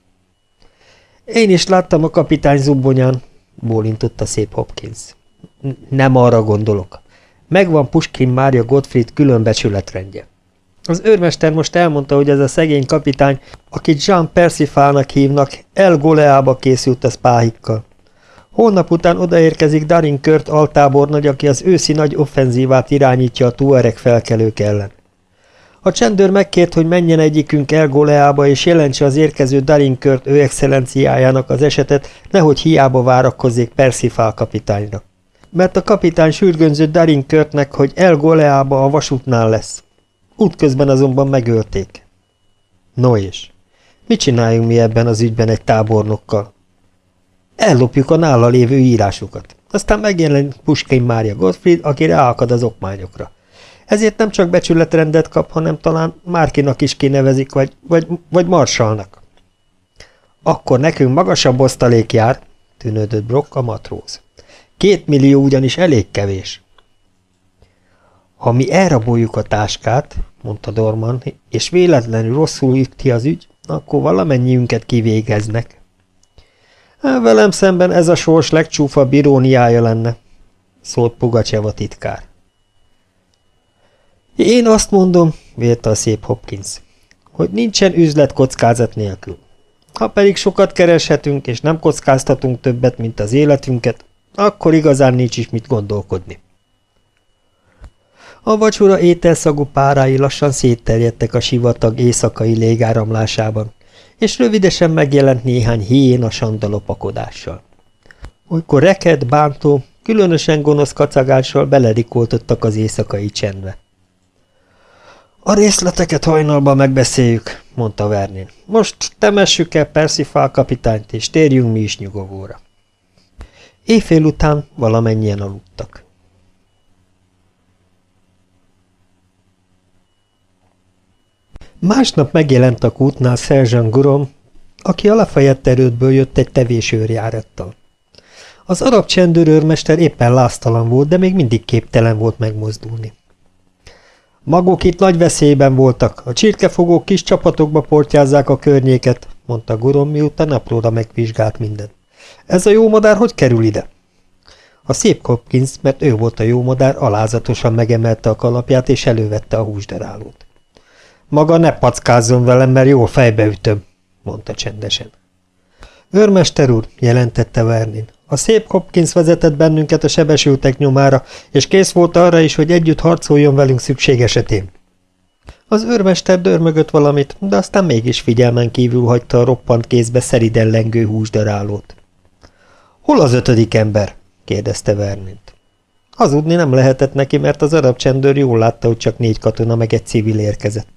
Én is láttam a kapitány zubbonyán, bólintotta szép Hopkins. Nem arra gondolok. Megvan Puskin Mária Gottfried külön becsületrendje. Az őrmester most elmondta, hogy ez a szegény kapitány, akit Jean Persifálnak hívnak, El Goleába készült a spáhikkal. Holnap után odaérkezik Darin Kört altábornagy, aki az őszi nagy offenzívát irányítja a tuareg felkelők ellen. A csendőr megkért, hogy menjen egyikünk El Goleába, és jelentse az érkező Dalinkört ő excellenciájának az esetet, nehogy hiába várakozzék Persifál kapitányra. Mert a kapitány sürgönzött Dalinkörtnek, hogy El Goleába a vasútnál lesz. Útközben azonban megölték. No és? Mit csináljunk mi ebben az ügyben egy tábornokkal? Ellopjuk a nála lévő írásukat. Aztán megjelenik Puskin Mária Gottfried, aki ráakad az okmányokra. Ezért nem csak becsületrendet kap, hanem talán Márkinak is kinevezik, vagy, vagy, vagy Marsalnak. Akkor nekünk magasabb osztalék jár, tűnődött Brock a matróz. Két millió ugyanis elég kevés. Ha mi elraboljuk a táskát, mondta Dorman, és véletlenül rosszul üti az ügy, akkor valamennyiünket kivégeznek. Velem szemben ez a sors legcsúfabb iróniája lenne, szólt Pugacsev titkár. Én azt mondom, vélte a szép Hopkins, hogy nincsen üzlet kockázat nélkül. Ha pedig sokat kereshetünk, és nem kockáztatunk többet, mint az életünket, akkor igazán nincs is mit gondolkodni. A vacsora ételszagú párái lassan szétterjedtek a sivatag éjszakai légáramlásában, és rövidesen megjelent néhány hién a sandalopakodással. Olykor reked, bántó, különösen gonosz kacagással beledikoltottak az éjszakai csendbe. A részleteket hajnalban megbeszéljük, mondta Vernin. Most temessük el Percifal kapitányt, és térjünk mi is nyugovóra. Éjfél után valamennyien aludtak. Másnap megjelent a kútnál Szerzsan Gurom, aki a Lafayette erődből jött egy tevésőrjárattal. Az arab csendőrőrmester éppen láztalan volt, de még mindig képtelen volt megmozdulni. Maguk itt nagy veszélyben voltak, a csirkefogók kis csapatokba portyázzák a környéket, mondta Gurom, miután apróra megvizsgált mindent. Ez a jó madár hogy kerül ide? A szép Hopkins, mert ő volt a jó madár, alázatosan megemelte a kalapját és elővette a húsdarálót. Maga ne packázzon velem, mert jól fejbeütöm, mondta csendesen. Őrmester úr, jelentette Vernin, a szép Hopkins vezetett bennünket a sebesültek nyomára, és kész volt arra is, hogy együtt harcoljon velünk szükség esetén. Az őrmester dörmögött valamit, de aztán mégis figyelmen kívül hagyta a roppant kézbe szeriden lengő húsdarálót. – Hol az ötödik ember? – kérdezte Vernint. Hazudni nem lehetett neki, mert az arab csendőr jól látta, hogy csak négy katona meg egy civil érkezett.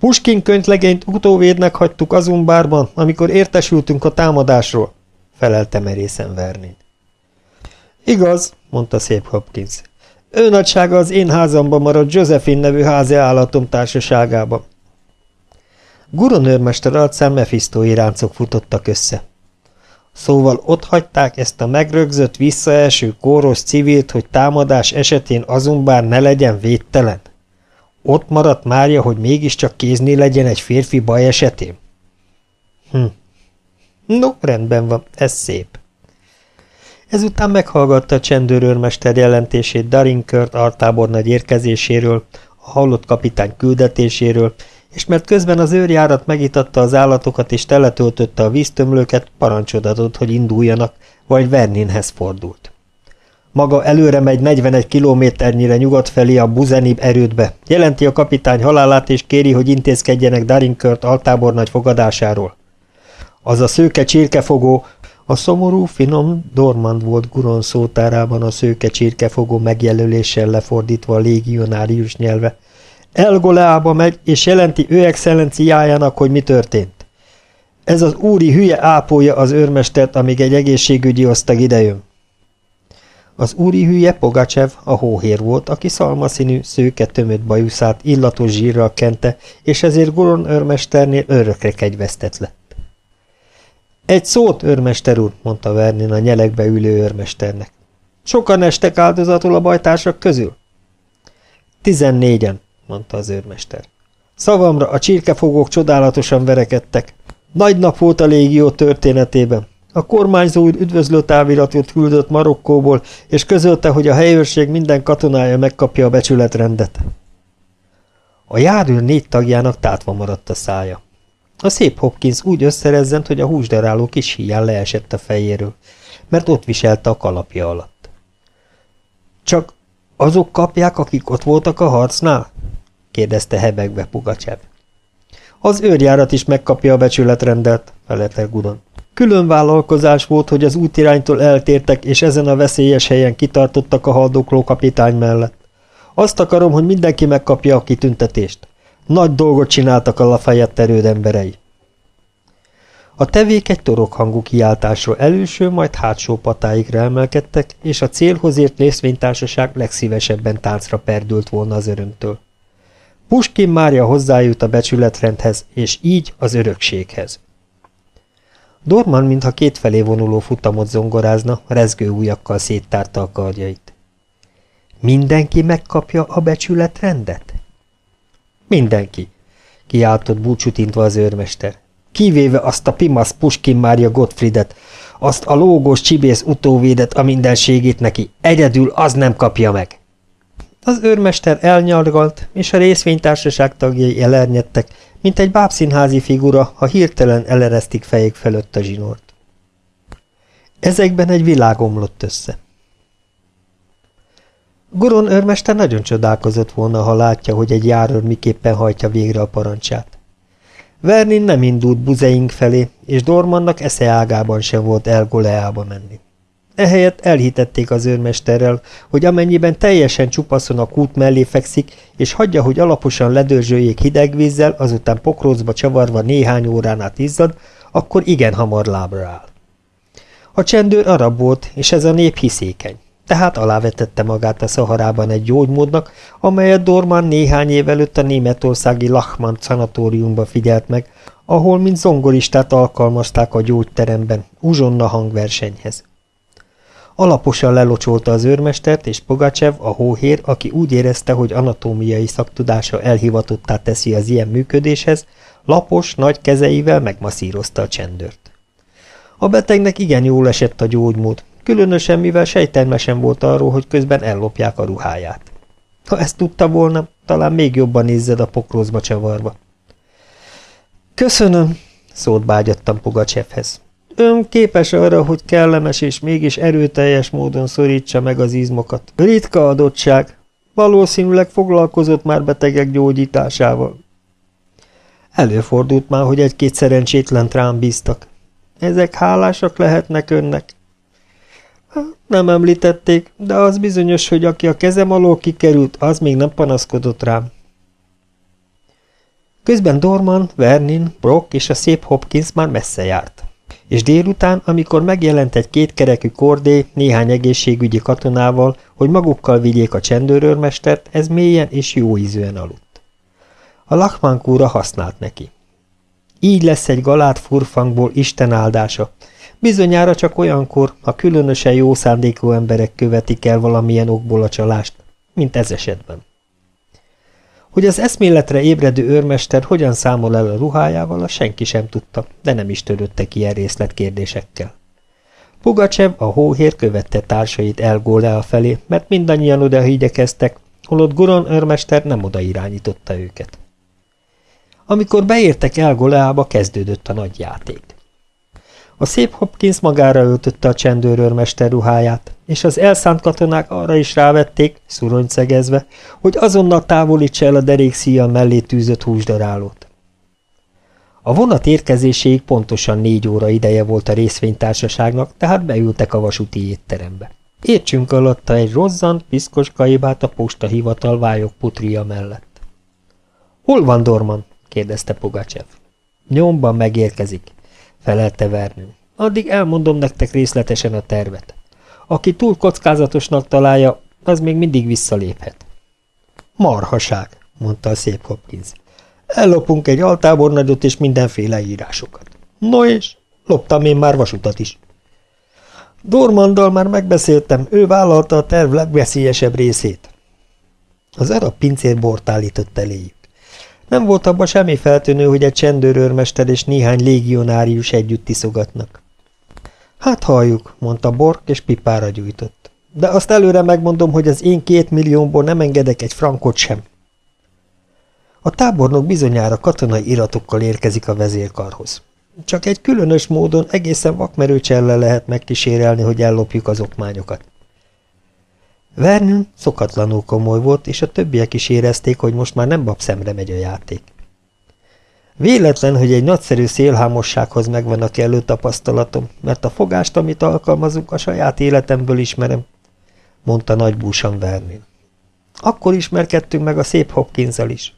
Puskin könyvlegényt utóvédnek hagytuk Azumbárban, amikor értesültünk a támadásról, felelte merészen Vernin. Igaz, mondta szép Hopkins. Ő nagysága az én házamban maradt Josephine nevű házi állatom társaságában. Guron őrmester arcán Mephisto ráncok futottak össze. Szóval ott hagyták ezt a megrögzött, visszaeső, kóros civilt, hogy támadás esetén azonbár ne legyen védtelen? Ott maradt Mária, hogy mégiscsak kézni legyen egy férfi baj esetén? Hm. No, rendben van, ez szép. Ezután meghallgatta a csendőrőrmester jelentését Darinkört altábornagy érkezéséről, a hallott kapitány küldetéséről, és mert közben az őrjárat megitatta az állatokat és teletöltötte a víztömlőket, parancsot adott, hogy induljanak, vagy Verninhez fordult. Maga előre megy 41 kilométernyire nyugat felé a Buzenib erődbe. Jelenti a kapitány halálát és kéri, hogy intézkedjenek Darinkört altábornagy fogadásáról. Az a szőke csirkefogó, a szomorú, finom Dormand volt Guron szótárában a szőke csirkefogó megjelöléssel lefordítva a légionárius nyelve. Elgoleába megy, és jelenti ő excellenciájának, hogy mi történt. Ez az úri hülye ápolja az őrmestert, amíg egy egészségügyi osztag idejön. Az úri hülye Pogacsev a hóhér volt, aki szalmaszínű, szőke tömött bajuszát illatos zsírral kente, és ezért Goron őrmesternél örökre kegyvesztett lett. Egy szót, őrmester úr, mondta Vernin a nyelekbe ülő őrmesternek. Sokan estek áldozatul a bajtársak közül? Tizennégyen, mondta az őrmester. Szavamra a csirkefogók csodálatosan verekedtek. Nagy nap volt a légió történetében. A kormányzó úr üdvözlő táviratot küldött Marokkóból, és közölte, hogy a helyőrség minden katonája megkapja a becsületrendet. A járőr négy tagjának tátva maradt a szája. A szép Hopkins úgy összerezzent, hogy a húsdaráló kis híján leesett a fejéről, mert ott viselte a kalapja alatt. Csak azok kapják, akik ott voltak a harcnál? kérdezte hebegve Pugacsev. Az őrjárat is megkapja a becsületrendet, felelte Gudon. Külön vállalkozás volt, hogy az útiránytól eltértek, és ezen a veszélyes helyen kitartottak a haldokló kapitány mellett. Azt akarom, hogy mindenki megkapja a kitüntetést. Nagy dolgot csináltak a Lafayette erőd emberei. A tevék egy hangú kiáltásról előső, majd hátsó patáikra emelkedtek, és a célhoz ért részvénytársaság legszívesebben táncra perdült volna az örömtől. Puskin Mária hozzájut a becsületrendhez, és így az örökséghez. Dorman, mintha kétfelé vonuló futamot zongorázna, rezgő ujjakkal széttárta a karjait. Mindenki megkapja a becsületrendet? Mindenki, kiáltott búcsútintva az őrmester. Kivéve azt a pimasz Puskin Mária Gottfriedet, azt a lógós csibész utóvédet a mindenségét neki, egyedül az nem kapja meg. Az őrmester elnyargalt, és a részvénytársaság tagjai elernyedtek, mint egy bábszínházi figura, ha hirtelen eleresztik fejék felött a zsinort. Ezekben egy világ omlott össze. Goron őrmester nagyon csodálkozott volna, ha látja, hogy egy járőr miképpen hajtja végre a parancsát. Vernin nem indult buzeink felé, és Dormannak esze ágában sem volt El Goleába menni. Ehelyett elhitették az őrmesterrel, hogy amennyiben teljesen csupaszon a kút mellé fekszik, és hagyja, hogy alaposan ledörzsöljék hideg vízzel, azután pokrócba csavarva néhány órán át izzad, akkor igen hamar lábra áll. A csendőr arab volt, és ez a nép hiszékeny, tehát alávetette magát a szaharában egy gyógymódnak, amelyet Dorman néhány év előtt a németországi Lachmann szanatóriumban figyelt meg, ahol mint zongoristát alkalmazták a gyógyteremben, uzsonna hangversenyhez. Alaposan lelocsolta az őrmestert, és Pogacsev, a hóhér, aki úgy érezte, hogy anatómiai szaktudása elhivatottá teszi az ilyen működéshez, lapos, nagy kezeivel megmasszírozta a csendőrt. A betegnek igen jól esett a gyógymód, különösen mivel sejtelmesen volt arról, hogy közben ellopják a ruháját. Ha ezt tudta volna, talán még jobban nézzed a pokrózba csavarva. Köszönöm, szólt bágyattam Pugacsevhez. Ön képes arra, hogy kellemes és mégis erőteljes módon szorítsa meg az izmokat. Ritka adottság. Valószínűleg foglalkozott már betegek gyógyításával. Előfordult már, hogy egy-két szerencsétlen rám bíztak. Ezek hálásak lehetnek önnek? Nem említették, de az bizonyos, hogy aki a kezem alól kikerült, az még nem panaszkodott rám. Közben Dorman, Vernin, Brock és a szép Hopkins már messze járt. És délután, amikor megjelent egy kétkerekű kordé néhány egészségügyi katonával, hogy magukkal vigyék a csendőrőrmestert, ez mélyen és jó ízűen aludt. A Lachmankúra használt neki. Így lesz egy galát furfangból Isten áldása, Bizonyára csak olyankor, ha különösen jó szándékú emberek követik el valamilyen okból a csalást, mint ez esetben. Hogy az eszméletre ébredő őrmester hogyan számol el a ruhájával, azt senki sem tudta, de nem is törődtek ilyen részletkérdésekkel. Pugacsev, a hóhér követte társait a felé, mert mindannyian oda igyekeztek, holott Guron őrmester nem oda irányította őket. Amikor beértek Elgoleába, kezdődött a nagy játék. A szép Hopkins magára öltötte a csendőrőrmester ruháját, és az elszánt katonák arra is rávették, szegezve, hogy azonnal távolítsa el a derékszíjjal mellé tűzött húsdarálót. A vonat érkezéséig pontosan négy óra ideje volt a részvénytársaságnak, tehát beültek a vasúti étterembe. Értsünk alatta egy rozzant, piszkos kaibát a postahivatal vályok putria mellett. – Hol van Dorman? – kérdezte Pogacsev. – Nyomban megérkezik felelte Vernő. Addig elmondom nektek részletesen a tervet. Aki túl kockázatosnak találja, az még mindig visszaléphet. Marhaság, mondta a szép Hopkins. Ellopunk egy altábornagyot és mindenféle írásokat. No és? Loptam én már vasutat is. Dormandal már megbeszéltem, ő vállalta a terv legveszélyesebb részét. Az arab pincér bort állított eléjük. Nem volt abban semmi feltűnő, hogy egy csendőrőrmester és néhány légionárius együtt tiszogatnak. Hát halljuk, mondta Bork, és pipára gyújtott. De azt előre megmondom, hogy az én két milliómból nem engedek egy frankot sem. A tábornok bizonyára katonai iratokkal érkezik a vezérkarhoz. Csak egy különös módon egészen vakmerő cselle lehet megkísérelni, hogy ellopjuk az okmányokat. Vernon szokatlanul komoly volt, és a többiek is érezték, hogy most már nem babszemre megy a játék. Véletlen, hogy egy nagyszerű szélhámossághoz megvan a kellő tapasztalatom, mert a fogást, amit alkalmazunk, a saját életemből ismerem, mondta nagy búsan Vernon. Akkor ismerkedtünk meg a szép hopkins is.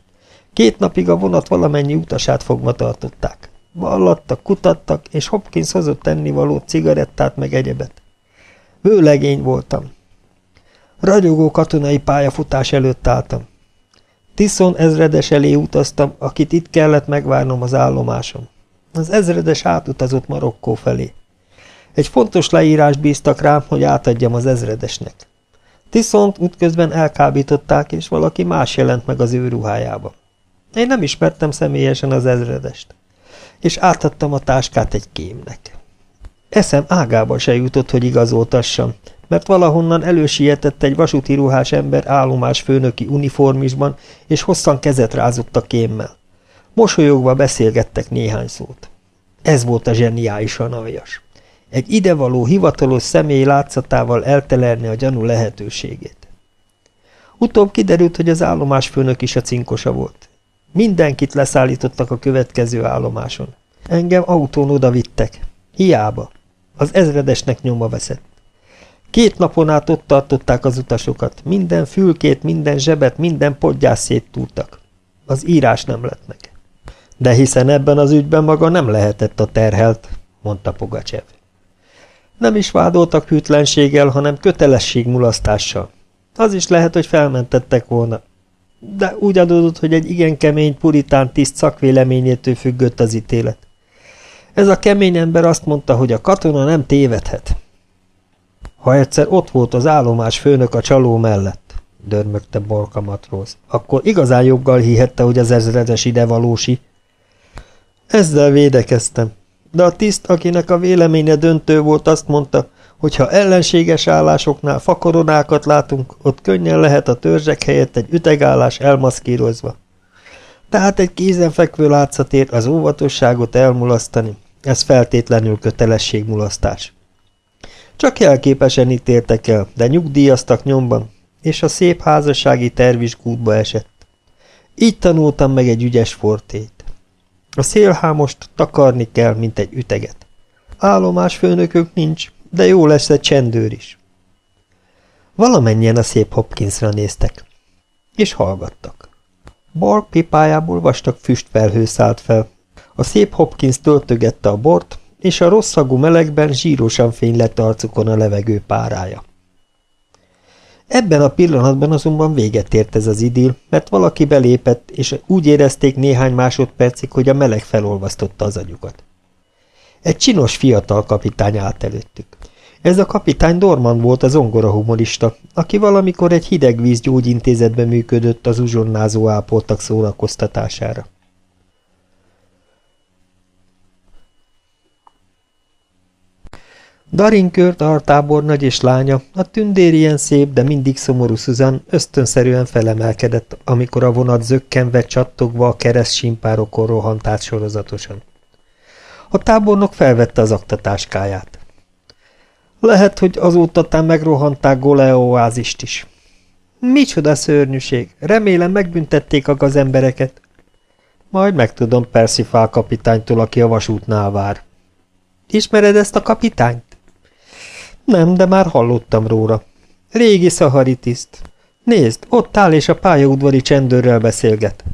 Két napig a vonat valamennyi utasát fogva tartották. Ballattak, kutattak, és Hopkins hozott ennivalót, cigarettát meg egyebet. Vőlegény voltam, Ragyogó katonai pályafutás előtt álltam. Tiszon ezredes elé utaztam, akit itt kellett megvárnom az állomásom. Az ezredes átutazott Marokkó felé. Egy fontos leírás bíztak rám, hogy átadjam az ezredesnek. Tiszont útközben elkábították, és valaki más jelent meg az ő ruhájába. Én nem ismertem személyesen az ezredest, és átadtam a táskát egy kémnek. Eszem ágába se jutott, hogy igazoltassam, mert valahonnan elősietett egy vasúti ruhás ember állomás főnöki uniformisban, és hosszan kezet rázott a kémmel. Mosolyogva beszélgettek néhány szót. Ez volt a zseniálisan aljas. Egy idevaló hivatalos személy látszatával eltelerni a gyanú lehetőségét. Utóbb kiderült, hogy az állomásfőnök is a cinkosa volt. Mindenkit leszállítottak a következő állomáson. Engem autón oda vittek. Hiába. Az ezredesnek nyoma veszett. Két napon át ott tartották az utasokat. Minden fülkét, minden zsebet, minden podgyás széttúrtak. Az írás nem lett meg. De hiszen ebben az ügyben maga nem lehetett a terhelt, mondta Pogacsev. Nem is vádoltak hűtlenséggel, hanem kötelességmulasztással. Az is lehet, hogy felmentettek volna. De úgy adódott, hogy egy igen kemény puritán tiszt szakvéleményétől függött az ítélet. Ez a kemény ember azt mondta, hogy a katona nem tévedhet. Ha egyszer ott volt az állomás főnök a csaló mellett, dörmögte Borka matróz, akkor igazán joggal hihette, hogy az ezredes ide valósi. Ezzel védekeztem, de a tiszt, akinek a véleménye döntő volt, azt mondta, hogy ha ellenséges állásoknál fakoronákat látunk, ott könnyen lehet a törzsek helyett egy ütegállás elmaszkírozva. Tehát egy kézenfekvő látszatér az óvatosságot elmulasztani, ez feltétlenül kötelességmulasztás. Csak jelképesen ítéltek el, de nyugdíjaztak nyomban, és a szép házassági terv is kútba esett. Így tanultam meg egy ügyes fortét. A szélhámost takarni kell, mint egy üteget. Állomás főnökök nincs, de jó lesz egy csendőr is. Valamennyien a szép Hopkinsra néztek, és hallgattak. Bark pipájából vastag füstfelhő szállt fel. A szép Hopkins töltögette a bort, és a rosszagú melegben zsírosan fény arcukon a levegő párája. Ebben a pillanatban azonban véget ért ez az idil, mert valaki belépett, és úgy érezték néhány másodpercig, hogy a meleg felolvasztotta az agyukat. Egy csinos fiatal kapitány állt előttük. Ez a kapitány Dorman volt az ongora humorista, aki valamikor egy hideg víz gyógyintézetben működött az uzsonnázó ápoltak szórakoztatására. Darinkört, altábornagy és lánya, a tündér ilyen szép, de mindig szomorú Susan ösztönszerűen felemelkedett, amikor a vonat zökkenve csattogva a kereszt simpárokon rohant át sorozatosan. A tábornok felvette az aktatáskáját. Lehet, hogy azóta tán megrohanták Goleoázist is. Micsoda szörnyűség! Remélem megbüntették a gazembereket. Majd megtudom Percy kapitánytól, aki a vasútnál vár. Ismered ezt a kapitányt? Nem, de már hallottam róla. Régi szahari tiszt. Nézd, ott áll és a pályaudvari csendőrrel beszélget.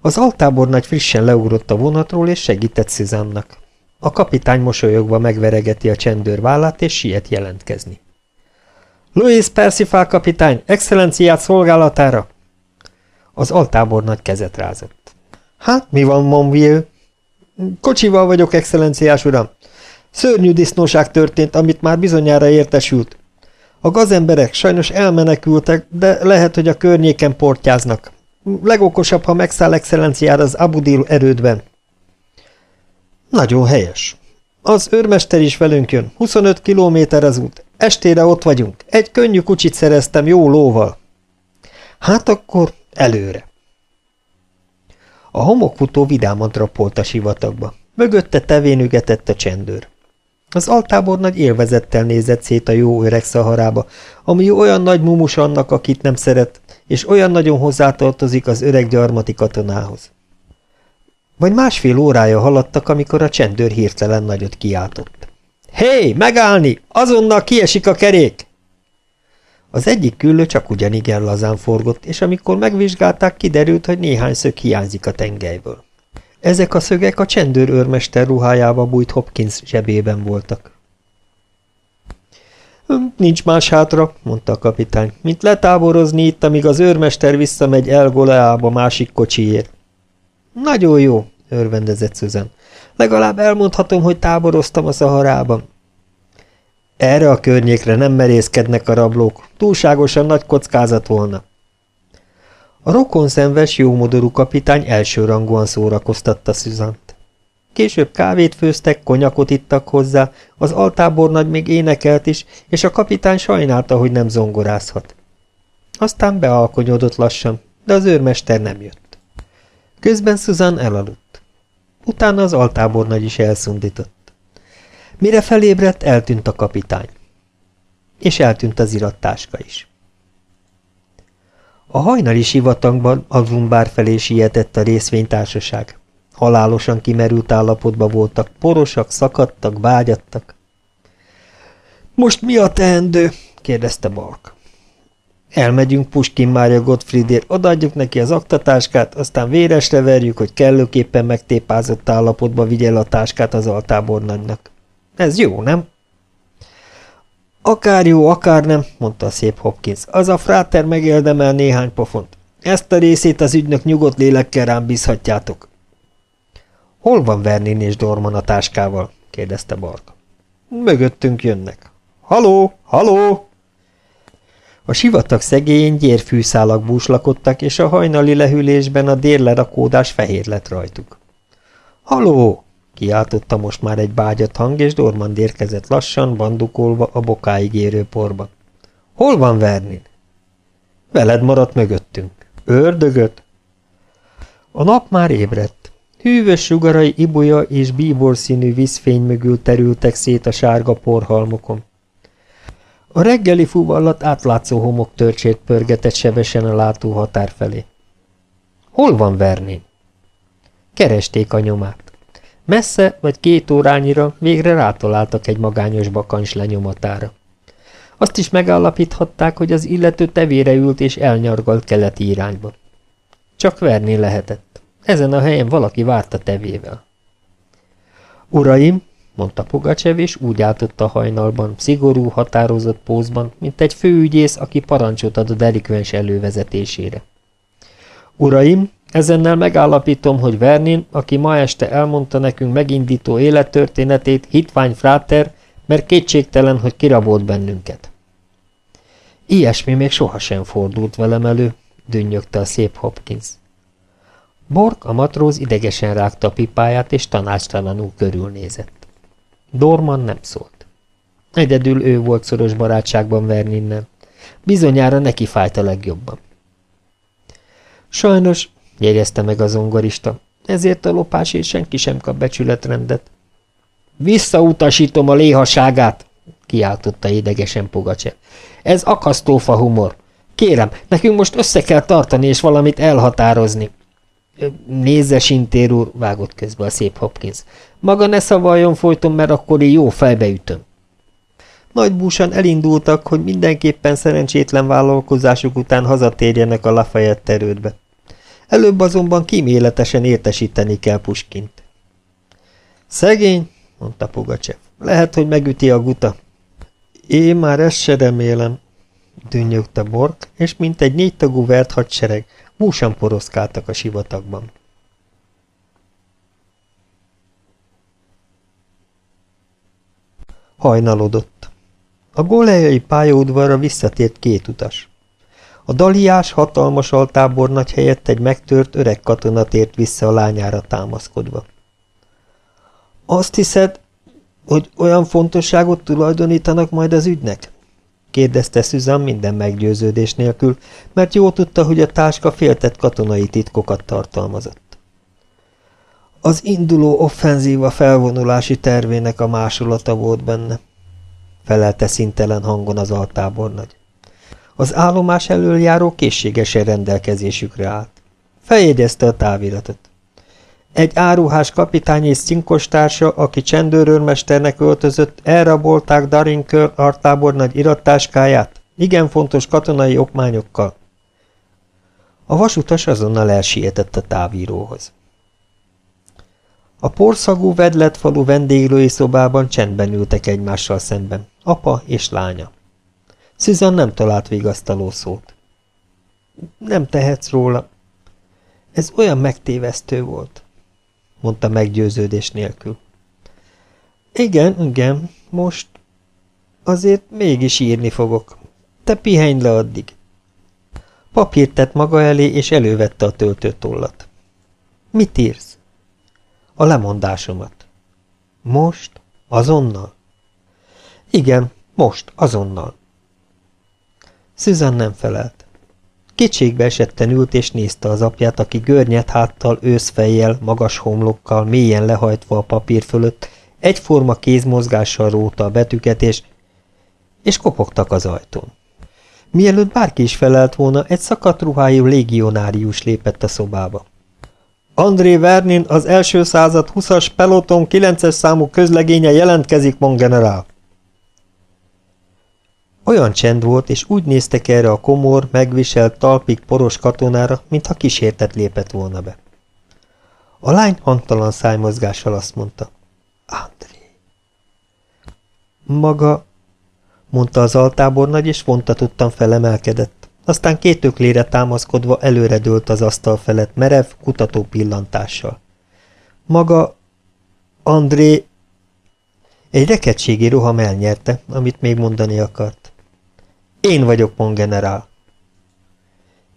Az altábornagy frissen leugrott a vonatról, és segített Szizannak. A kapitány mosolyogva megveregeti a csendőr vállát, és siet jelentkezni. Louis Percival kapitány, excellenciát szolgálatára! Az altábornagy kezet rázott. Hát, mi van, Monville? Kocsival vagyok, excellenciás uram. Szörnyű disznóság történt, amit már bizonyára értesült. A gazemberek sajnos elmenekültek, de lehet, hogy a környéken portyáznak. Legokosabb, ha megszáll excellenciára az Abudil erődben. Nagyon helyes. Az őrmester is velünk jön. 25 kilométer az út. Estére ott vagyunk. Egy könnyű kucsit szereztem jó lóval. Hát akkor előre. A homokfutó vidáman drapolt a sivatagba. Mögötte tevénügetett a csendőr. Az altábor nagy élvezettel nézett szét a jó öreg szaharába, ami olyan nagy mumus annak, akit nem szeret, és olyan nagyon hozzátartozik az öreg gyarmati katonához. Vagy másfél órája haladtak, amikor a csendőr hirtelen nagyot kiáltott. Hé, megállni! Azonnal kiesik a kerék! Az egyik küllő csak ugyanigen lazán forgott, és amikor megvizsgálták, kiderült, hogy néhány szög hiányzik a tengelyből. Ezek a szögek a csendőr őrmester ruhájába bújt Hopkins zsebében voltak. Hm, nincs más hátra, mondta a kapitány, mint letáborozni itt, amíg az őrmester visszamegy El Goleába másik kocsiért. Nagyon jó, örvendezett Susan. Legalább elmondhatom, hogy táboroztam a szaharában. Erre a környékre nem merészkednek a rablók, túlságosan nagy kockázat volna. A rokonszenves, jómodorú kapitány elsőrangúan szórakoztatta Szüzant. Később kávét főztek, konyakot ittak hozzá, az altábornagy még énekelt is, és a kapitány sajnálta, hogy nem zongorázhat. Aztán bealkonyodott lassan, de az őrmester nem jött. Közben Susan elaludt. Utána az altábornagy is elszundított. Mire felébredt, eltűnt a kapitány. És eltűnt az irattáska is. A hajnali sivatagban a Zumbár felé sietett a részvénytársaság. Halálosan kimerült állapotban voltak, porosak, szakadtak, vágyattak. Most mi a teendő? kérdezte Bark. Elmegyünk Puskin Mária Gottfriedért, odaadjuk neki az aktatáskát, aztán véresre verjük, hogy kellőképpen megtépázott állapotba vigye el a táskát az altábornagynak. Ez jó, nem? Akár jó, akár nem, mondta a szép Hopkins. Az a fráter megérdemel néhány pofont. Ezt a részét az ügynök nyugodt lélekkel rám bízhatjátok. Hol van Vernin és Dorman a táskával? kérdezte Bark. Mögöttünk jönnek. Haló, haló! A sivatag szegélyén gyérfűszálak búslakodtak, és a hajnali lehűlésben a dérlerakódás fehér lett rajtuk. Haló! Kiáltotta most már egy bágyat hang, és Dormand érkezett lassan, bandukolva a bokáig érő porba. Hol van Vernin? Veled maradt mögöttünk. Ördögöt? A nap már ébredt. Hűvös sugarai ibolya és bíbor színű vízfény mögül terültek szét a sárga porhalmokon. A reggeli fuvallat átlátszó homok törcsét pörgetett sebesen a látóhatár felé. Hol van Vernin? Keresték a nyomát. Messze vagy két órányira végre rátaláltak egy magányos bakancs lenyomatára. Azt is megállapíthatták, hogy az illető tevére ült és elnyargalt keleti irányba. Csak verni lehetett. Ezen a helyen valaki várta tevével. Uraim, mondta Pugacsev, és úgy álltott a hajnalban, szigorú, határozott pózban, mint egy főügyész, aki parancsot ad a delikvens elővezetésére. Uraim, ezennel megállapítom, hogy Vernin, aki ma este elmondta nekünk megindító élettörténetét, hitvány fráter, mert kétségtelen, hogy kirabolt bennünket. Ilyesmi még sohasem fordult velem elő, dünnyögte a szép Hopkins. Bork, a matróz idegesen rágta a pipáját, és tanácstalanul körülnézett. Dorman nem szólt. Egyedül ő volt szoros barátságban Verninnel. Bizonyára neki fájt a legjobban. Sajnos, jegyezte meg a zongorista, ezért a lopásért senki sem kap becsületrendet. Visszautasítom a léhaságát, kiáltotta idegesen Pogacse. Ez akasztófa humor. Kérem, nekünk most össze kell tartani és valamit elhatározni. Nézze, Sintér úr, vágott közbe a szép Hopkins. Maga ne szavaljon folyton, mert akkor én jó fejbeütöm. Nagy búsan elindultak, hogy mindenképpen szerencsétlen vállalkozásuk után hazatérjenek a Lafayette erődbe. Előbb azonban kíméletesen értesíteni kell Puskint. Szegény, mondta Pugacsev. Lehet, hogy megüti a guta. Én már ezt se remélem, dünnyögte Bork, és mint egy négytagú vert hadsereg, Húsan poroszkáltak a sivatagban. Hajnalodott. A golejai pályaudvarra visszatért két utas. A daliás, hatalmas altábornagy helyett egy megtört öreg katona tért vissza a lányára támaszkodva. Azt hiszed, hogy olyan fontosságot tulajdonítanak majd az ügynek? kérdezte Susan minden meggyőződés nélkül, mert jól tudta, hogy a táska féltett katonai titkokat tartalmazott. Az induló offenzíva felvonulási tervének a másolata volt benne, felelte szintelen hangon az altábornagy. Az állomás elől járó készségesen rendelkezésükre állt. Feljegyezte a táviratot. Egy áruhás kapitány és cinkostársa, aki csendőrőrmesternek öltözött, elrabolták Darinkör artábor nagy irattáskáját, igen fontos katonai okmányokkal. A vasutas azonnal elsietett a távíróhoz. A porszagú vedlet falu vendéglői szobában csendben ültek egymással szemben, apa és lánya. Susan nem talált vigasztaló szót. Nem tehetsz róla. Ez olyan megtévesztő volt mondta meggyőződés nélkül. Igen, igen, most azért mégis írni fogok. Te pihenj le addig. Papírt tett maga elé, és elővette a töltőtollat. Mit írsz? A lemondásomat. Most? Azonnal? Igen, most, azonnal. Susan nem felelt. Kétségbe esetten ült és nézte az apját, aki görnyet háttal, őszfejjel, magas homlokkal, mélyen lehajtva a papír fölött, egyforma kézmozgással róta a betűket, és, és kopogtak az ajtón. Mielőtt bárki is felelt volna, egy szakadt ruhájú légionárius lépett a szobába. André Vernin, az első század 20-as peloton 9-es számú közlegénye jelentkezik, mon generál. Olyan csend volt, és úgy néztek erre a komor, megviselt, talpig poros katonára, mintha kísértet lépett volna be. A lány hangtalan szájmozgással azt mondta. André. Maga, mondta az altábornagy, és vontatottan felemelkedett. Aztán két öklére támaszkodva előre dőlt az asztal felett merev, kutató pillantással. Maga, André... Egy rekedségi roham elnyerte, amit még mondani akart. Én vagyok, mon generál.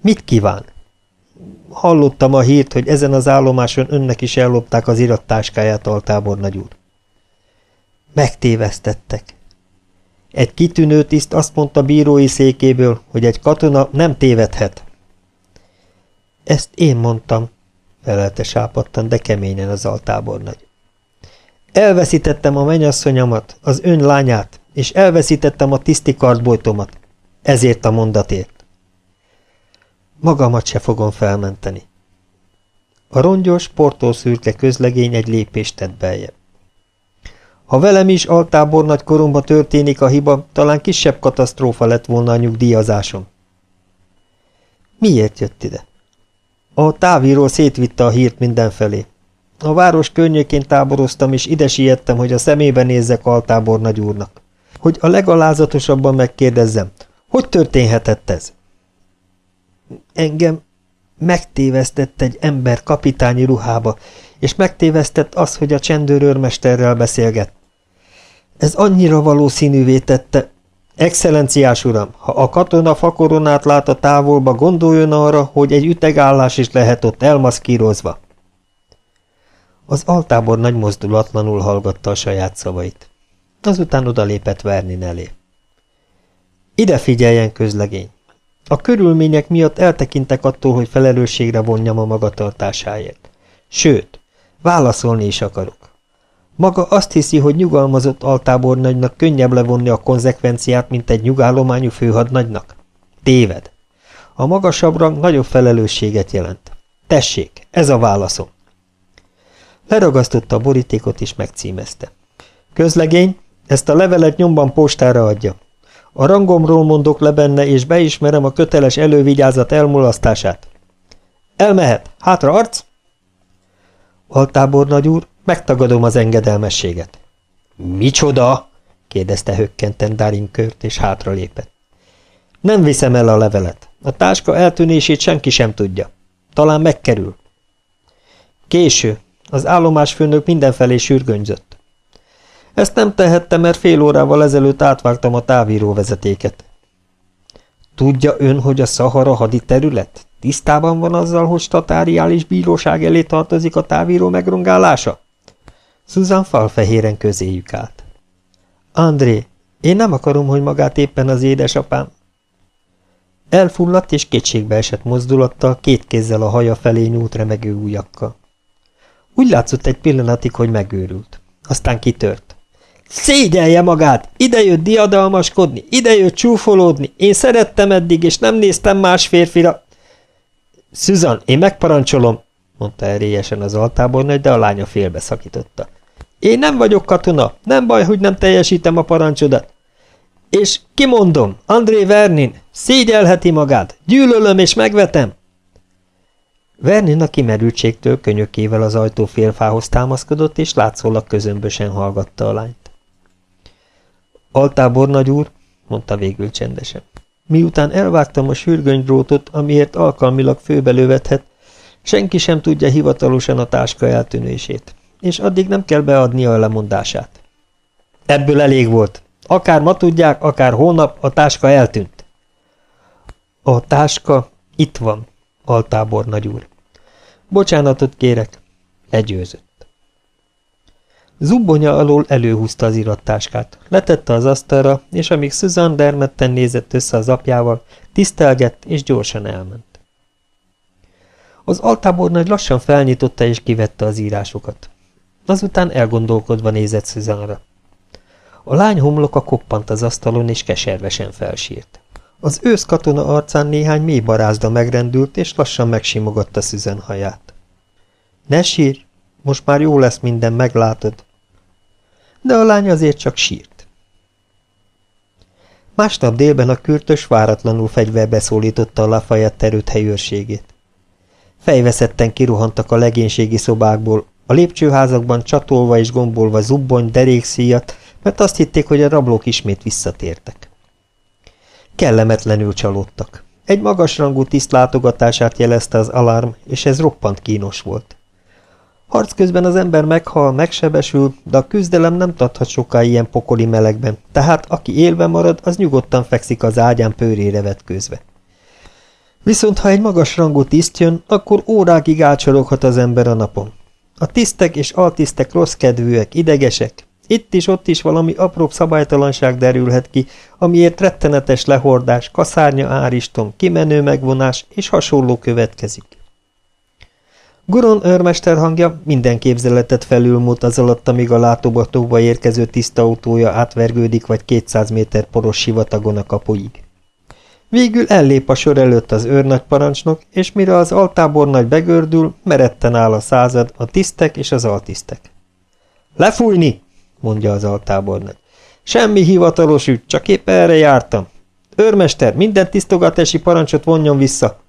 Mit kíván? Hallottam a hírt, hogy ezen az állomáson önnek is ellopták az irattáskáját, altábornagy úr. Megtévesztettek. Egy kitűnő tiszt azt mondta bírói székéből, hogy egy katona nem tévedhet. Ezt én mondtam, felelte sápadtan, de keményen az altábornagy. Elveszítettem a menyasszonyamat, az ön lányát, és elveszítettem a tiszti kardbojtomat. Ezért a mondatért. Magamat se fogom felmenteni. A rongyos, portószürke közlegény egy lépést tett beljebb. Ha velem is altábor nagy koromba történik a hiba, talán kisebb katasztrófa lett volna a nyugdíjazásom. Miért jött ide? A távíró szétvitte a hírt mindenfelé. A város környékén táboroztam, és ide siettem, hogy a szemébe nézzek altábor nagy úrnak. Hogy a legalázatosabban megkérdezzem, hogy történhetett ez? Engem megtévesztett egy ember kapitányi ruhába, és megtévesztett az, hogy a csendőrőrmesterrel beszélget. Ez annyira valószínűvé tette. Excellenciás uram, ha a katona fakoronát lát a távolba, gondoljon arra, hogy egy ütegállás is lehet ott elmaszkírozva. Az altábor nagy mozdulatlanul hallgatta a saját szavait. Azután odalépett Vernin elé. Ide figyeljen, közlegény! A körülmények miatt eltekintek attól, hogy felelősségre vonjam a magatartásáért. Sőt, válaszolni is akarok. Maga azt hiszi, hogy nyugalmazott altábornagynak könnyebb levonni a konzekvenciát, mint egy nyugállományú főhadnagynak? Téved. A magasabb rang nagyobb felelősséget jelent. Tessék, ez a válaszom. Leragasztotta a borítékot és megcímezte. Közlegény, ezt a levelet nyomban postára adja. A rangomról mondok le benne, és beismerem a köteles elővigyázat elmulasztását. Elmehet. Hátra arc? Altábornagy úr, megtagadom az engedelmességet. Micsoda? kérdezte hökkenten Darinkört, és hátra lépett. Nem viszem el a levelet. A táska eltűnését senki sem tudja. Talán megkerül. Késő. Az állomásfőnök mindenfelé sürgönyzött. Ezt nem tehettem, mert fél órával ezelőtt átvágtam a távíró vezetéket. Tudja ön, hogy a Szahara haditerület? Tisztában van azzal, hogy statáriális bíróság elé tartozik a távíró megrongálása? Susan falfehéren közéjük állt. André, én nem akarom, hogy magát éppen az édesapám. Elfulladt és kétségbe esett mozdulattal, két kézzel a haja felé nyúlt remegő ujjakkal. Úgy látszott egy pillanatig, hogy megőrült. Aztán kitört. Szégyelje magát! Idejött diadalmaskodni, idejött csúfolódni. Én szerettem eddig, és nem néztem más férfira. Susan, én megparancsolom, mondta erélyesen az altábornagy, de a lánya félbeszakította. Én nem vagyok katona, nem baj, hogy nem teljesítem a parancsodat. És kimondom, André Vernin, szégyelheti magát, gyűlölöm és megvetem. Vernin a kimerültségtől könyökével az ajtó félfához támaszkodott, és látszólag közömbösen hallgatta a lányt. Altábor nagy úr, mondta végül csendesen. Miután elvágtam a sürgönydrótot, amiért alkalmilag főbelövethet, senki sem tudja hivatalosan a táska eltűnését, és addig nem kell beadnia a lemondását. Ebből elég volt. Akár ma tudják, akár hónap, a táska eltűnt. A táska itt van, altábor nagyúr. Bocsánatot kérek, legyőzött. Zubbonya alól előhúzta az irattáskát, letette az asztalra, és amíg Susan dermedten nézett össze az apjával, tisztelgett és gyorsan elment. Az altábor nagy lassan felnyitotta és kivette az írásokat. Azután elgondolkodva nézett Susanra. A lány homloka koppant az asztalon, és keservesen felsírt. Az ősz katona arcán néhány mély barázda megrendült, és lassan megsimogatta Susan haját. Ne sírj, most már jó lesz minden, meglátod. De a lány azért csak sírt. Másnap délben a kürtös váratlanul fegyverbe szólította a Lafayette terült helyőrségét. Fejveszetten kiruhantak a legénységi szobákból, a lépcsőházakban csatolva és gombolva zubbony, derékszíjat, mert azt hitték, hogy a rablók ismét visszatértek. Kellemetlenül csalódtak. Egy magasrangú tiszt látogatását jelezte az alarm, és ez roppant kínos volt. Harc közben az ember meghal, megsebesül, de a küzdelem nem tarthat soká ilyen pokoli melegben, tehát aki élve marad, az nyugodtan fekszik az ágyán pőrére vetkőzve. Viszont ha egy magas rangú tiszt jön, akkor órákig átsoroghat az ember a napon. A tisztek és altisztek rossz kedvűek, idegesek. Itt is, ott is valami apróbb szabálytalanság derülhet ki, amiért rettenetes lehordás, kaszárnya áristom, kimenő megvonás és hasonló következik. Guron őrmester hangja minden képzeletet felülmúlt az alatt, amíg a látogatóba érkező tiszta autója átvergődik vagy 200 méter poros sivatagon a kapuig. Végül ellép a sor előtt az őrnagyparancsnok, és mire az altábornagy begördül, meretten áll a század, a tisztek és az altisztek. Lefújni! mondja az altábornagy. Semmi hivatalos ügy, csak épp erre jártam. Őrmester, minden tisztogatási parancsot vonjon vissza.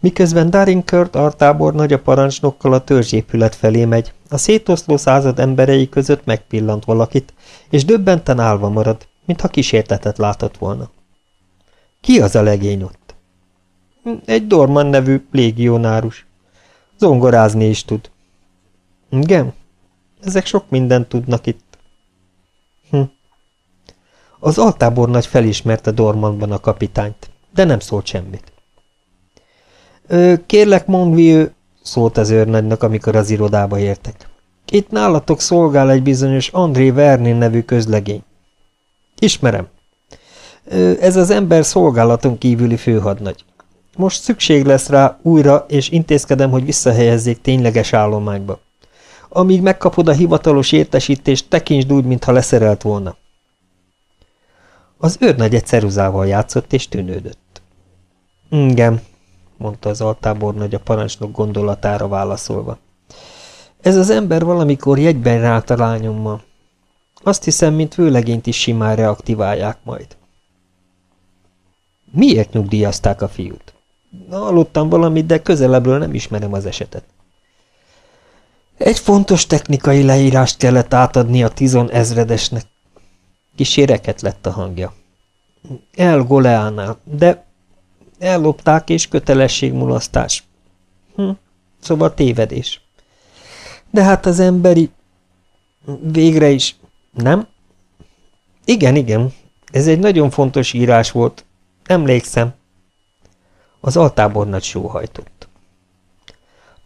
Miközben Darinkört artábornagy a parancsnokkal a törzsépület felé megy, a szétoszló század emberei között megpillant valakit, és döbbenten állva marad, mintha kísértetet látott volna. Ki az a legény ott? Egy Dorman nevű légionárus. Zongorázni is tud. Igen? Ezek sok mindent tudnak itt. Hm. Az altábornagy felismerte Dormanban a kapitányt, de nem szólt semmit. Ö, kérlek, Monvieux, szólt az őrnagynak, amikor az irodába értek. Itt nálatok szolgál egy bizonyos André Vernin nevű közlegény. Ismerem, ez az ember szolgálaton kívüli főhadnagy. Most szükség lesz rá újra, és intézkedem, hogy visszahelyezzék tényleges állományba. Amíg megkapod a hivatalos értesítést, tekintsd úgy, mintha leszerelt volna. Az őrnagy egy ceruzával játszott, és tűnődött. Igen, mondta az altábornagy a parancsnok gondolatára válaszolva. Ez az ember valamikor jegyben rált a lányommal. Azt hiszem, mint vőlegényt is simán reaktiválják majd. Miért nyugdíjazták a fiút? Hallottam valamit, de közelebbről nem ismerem az esetet. Egy fontos technikai leírást kellett átadni a tizon ezredesnek. Kíséreket lett a hangja. El Goleánál, de ellopták és kötelességmulasztás. Hm, szóval tévedés. De hát az emberi... Végre is... Nem? Igen, igen. Ez egy nagyon fontos írás volt, Emlékszem. Az altábornagy sóhajtott.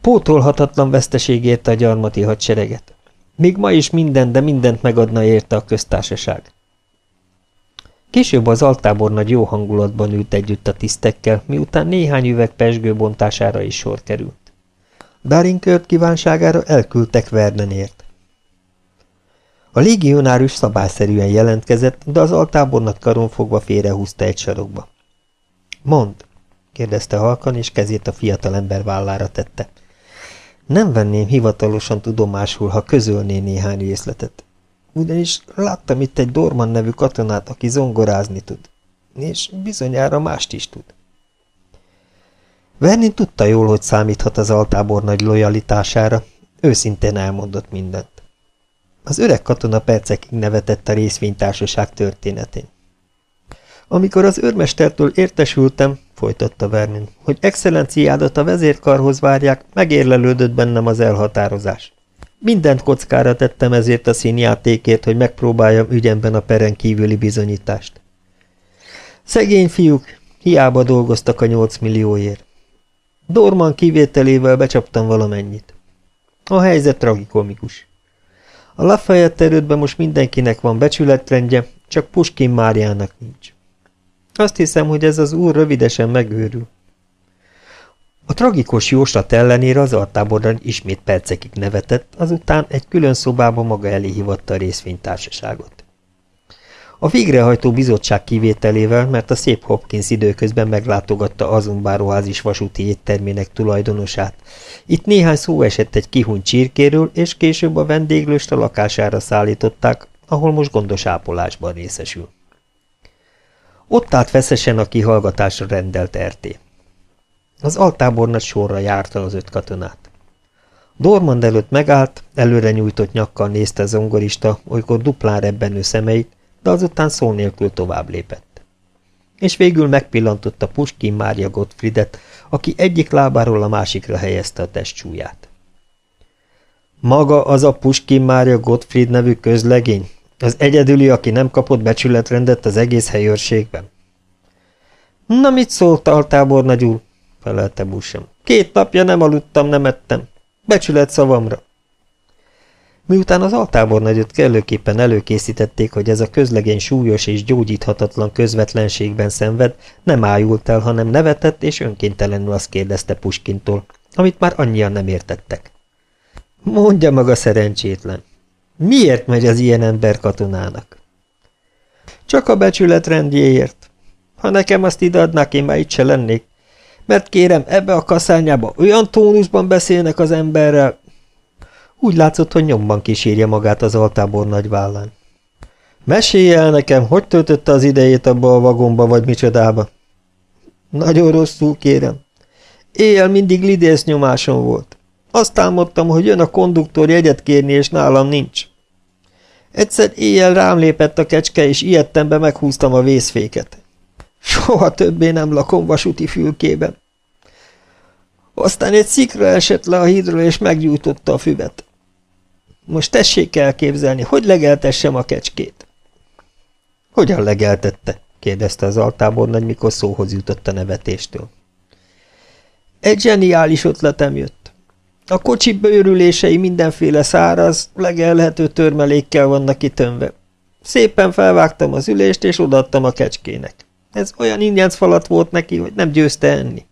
Pótolhatatlan veszteség érte a gyarmati hadsereget. Még ma is minden, de mindent megadna érte a köztársaság. Később az altábornagy jó hangulatban ült együtt a tisztekkel, miután néhány üveg pesgő bontására is sor került. Darinkört kívánságára elküldtek Vernenért. A légionárus szabályszerűen jelentkezett, de az altábornat karon fogva félrehúzta egy sarokba. Mond, kérdezte halkan, és kezét a fiatalember vállára tette. Nem venném hivatalosan tudomásul, ha közölné néhány részletet. Ugyanis láttam itt egy Dorman nevű katonát, aki zongorázni tud. És bizonyára mást is tud. Vernin tudta jól, hogy számíthat az altábor nagy lojalitására, őszintén elmondott mindent. Az öreg katona percekig nevetett a részvénytársaság történetén. Amikor az őrmestertől értesültem, folytatta Vermin, hogy excellenciádat a vezérkarhoz várják, megérlelődött bennem az elhatározás. Mindent kockára tettem ezért a színjátékért, hogy megpróbáljam ügyemben a peren kívüli bizonyítást. Szegény fiúk, hiába dolgoztak a nyolc millióért. Dorman kivételével becsaptam valamennyit. A helyzet tragikomikus. A Lafayette erődben most mindenkinek van becsületrendje, csak Puskin Máriának nincs. Azt hiszem, hogy ez az úr rövidesen megőrül. A tragikus jóslat ellenére az artáborban ismét percekig nevetett, azután egy külön szobába maga elé hívatta a részvénytársaságot. A végrehajtó bizottság kivételével, mert a szép Hopkins időközben meglátogatta azon báróházis vasúti éttermének tulajdonosát. Itt néhány szó esett egy kihuny csirkéről, és később a vendéglőst a lakására szállították, ahol most gondos ápolásban részesül. Ott állt feszesen a kihallgatásra rendelt RT. Az altábornagy sorra járta az öt katonát. Dormand előtt megállt, előre nyújtott nyakkal nézte zongorista, olykor duplán rebbenő szemeit, de azután szó nélkül tovább lépett. És végül megpillantotta Puskin Mária Gottfriedet, aki egyik lábáról a másikra helyezte a testsúlyát. Maga az a Puskin Mária Gottfried nevű közlegény, az egyedüli, aki nem kapott becsületrendet az egész helyőrségben. Na mit szólt altábornagy úr? Felelte Busem. Két napja nem aludtam, nem ettem. Becsület szavamra. Miután az altábornagyot kellőképpen előkészítették, hogy ez a közlegény súlyos és gyógyíthatatlan közvetlenségben szenved, nem ájult el, hanem nevetett, és önkéntelenül azt kérdezte Puskintól, amit már annyian nem értettek. Mondja maga szerencsétlen, miért megy az ilyen ember katonának? Csak a becsület rendjéért. Ha nekem azt ideadnák, én már itt se lennék. Mert kérem, ebbe a kaszányába olyan tónusban beszélnek az emberrel, úgy látszott, hogy nyomban kísérje magát az altábor nagy vállán. Mesélj el nekem, hogy töltötte az idejét abba a vagomba, vagy micsodába? Nagyon rosszul, kérem. Éjjel mindig lidész nyomáson volt. Azt álmodtam, hogy jön a konduktor jegyet kérni, és nálam nincs. Egyszer éjjel rám lépett a kecske, és ilyettembe meghúztam a vészféket. Soha többé nem lakom vasúti fülkében. Aztán egy szikra esett le a hídról, és meggyújtotta a füvet. Most tessék elképzelni, hogy legeltessem a kecskét. Hogyan legeltette? kérdezte az altábornagy, mikor szóhoz jutott a nevetéstől. Egy zseniális ötletem jött. A kocsi bőrülései mindenféle száraz, legelhető törmelékkel vannak kitönve. Szépen felvágtam az ülést, és odaadtam a kecskének. Ez olyan ingyenc falat volt neki, hogy nem győzte enni.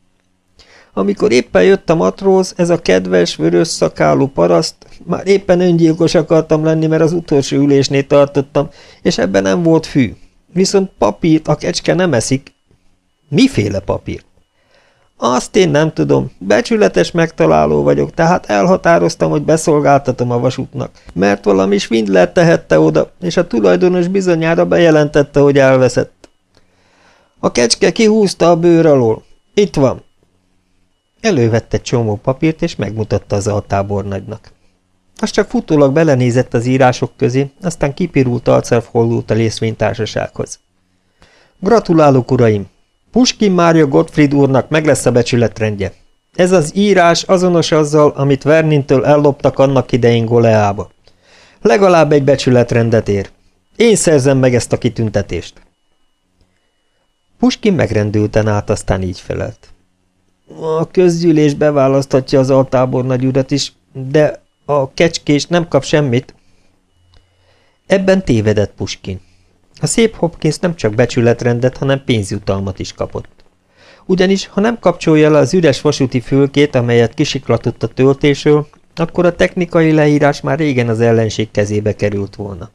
Amikor éppen jött a matróz, ez a kedves, vörös szakálú paraszt, már éppen öngyilkos akartam lenni, mert az utolsó ülésnél tartottam, és ebben nem volt fű. Viszont papírt a kecske nem eszik. Miféle papírt? Azt én nem tudom. Becsületes megtaláló vagyok, tehát elhatároztam, hogy beszolgáltatom a vasútnak, mert valami svindler tehette oda, és a tulajdonos bizonyára bejelentette, hogy elveszett. A kecske kihúzta a bőr alól. Itt van. Elővette csomó papírt, és megmutatta az altábornagynak. Az csak futólag belenézett az írások közé, aztán kipirult arccal fordult a részvénytársasághoz. Gratulálok, uraim! Puskin Mária Gottfried úrnak meg lesz a becsületrendje. Ez az írás azonos azzal, amit Vernintől elloptak annak idején Goleába. Legalább egy becsületrendet ér. Én szerzem meg ezt a kitüntetést. Puskin megrendülten át, aztán így felelt. A közgyűlés beválaszthatja az altábornagy urat is, de a kecskés nem kap semmit. Ebben tévedett Puskin. A szép Hopkins nem csak becsületrendet, hanem pénzjutalmat is kapott. Ugyanis, ha nem kapcsolja le az üres vasúti fülkét, amelyet kisiklatott a töltésről, akkor a technikai leírás már régen az ellenség kezébe került volna.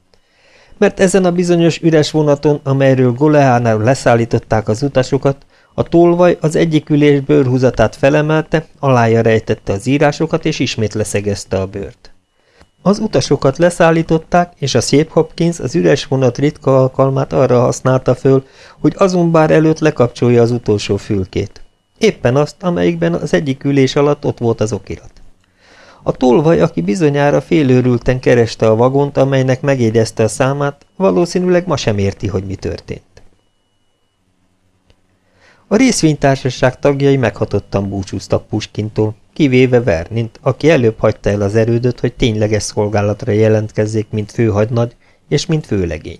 Mert ezen a bizonyos üres vonaton, amelyről Goleánál leszállították az utasokat, a tolvaj az egyik ülés bőrhúzatát felemelte, alája rejtette az írásokat, és ismét leszegezte a bőrt. Az utasokat leszállították, és a szép Hopkins az üres vonat ritka alkalmát arra használta föl, hogy azon bár előtt lekapcsolja az utolsó fülkét. Éppen azt, amelyikben az egyik ülés alatt ott volt az okirat. A tolvaj, aki bizonyára félőrülten kereste a vagont, amelynek megjegyezte a számát, valószínűleg ma sem érti, hogy mi történt. A részvénytársaság tagjai meghatottan búcsúztak Puskintól, kivéve Vernint, aki előbb hagyta el az erődöt, hogy tényleges szolgálatra jelentkezzék, mint főhadnagy és mint főlegény.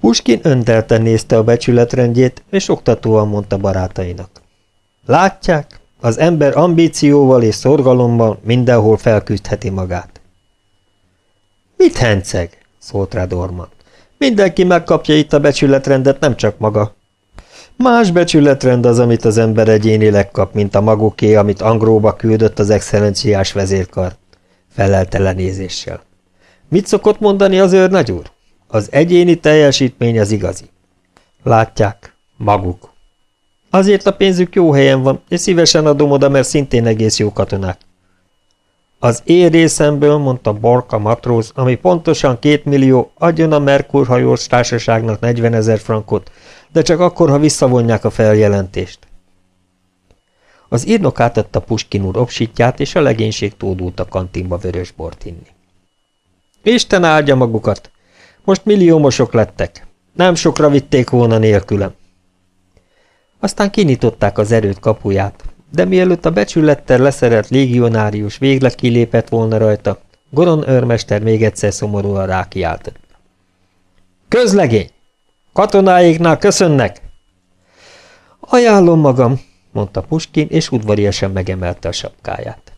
Puskin öntelten nézte a becsületrendjét, és oktatóan mondta barátainak. Látják, az ember ambícióval és szorgalommal mindenhol felküzdheti magát. Mit henceg? szólt rá Dorman. Mindenki megkapja itt a becsületrendet, nem csak maga. Más becsületrend az, amit az ember egyénileg kap, mint a maguké, amit Angróba küldött az excellenciás vezérkar. Felelte lenézéssel. Mit szokott mondani az őrnagy úr? Az egyéni teljesítmény az igazi. Látják, maguk. Azért a pénzük jó helyen van, és szívesen adom oda, mert szintén egész jó katonák. Az én részemből, mondta Borka matróz, ami pontosan két millió, adjon a Merkur hajós társaságnak 40 ezer frankot, de csak akkor, ha visszavonják a feljelentést. Az írnok átadta Puskin úr obsítját, és a legénység tódult a kantinba vörös bort inni. Isten áldja magukat! Most milliómosok lettek. Nem sokra vitték volna nélkülem. Aztán kinyitották az erőt kapuját, de mielőtt a becsülettel leszerelt légionárius végleg kilépett volna rajta, Goron őrmester még egyszer szomorúan rákiáltott. Közlegény! Katonáiknál köszönnek! Ajánlom magam, mondta Puskin, és udvariasan megemelte a sapkáját.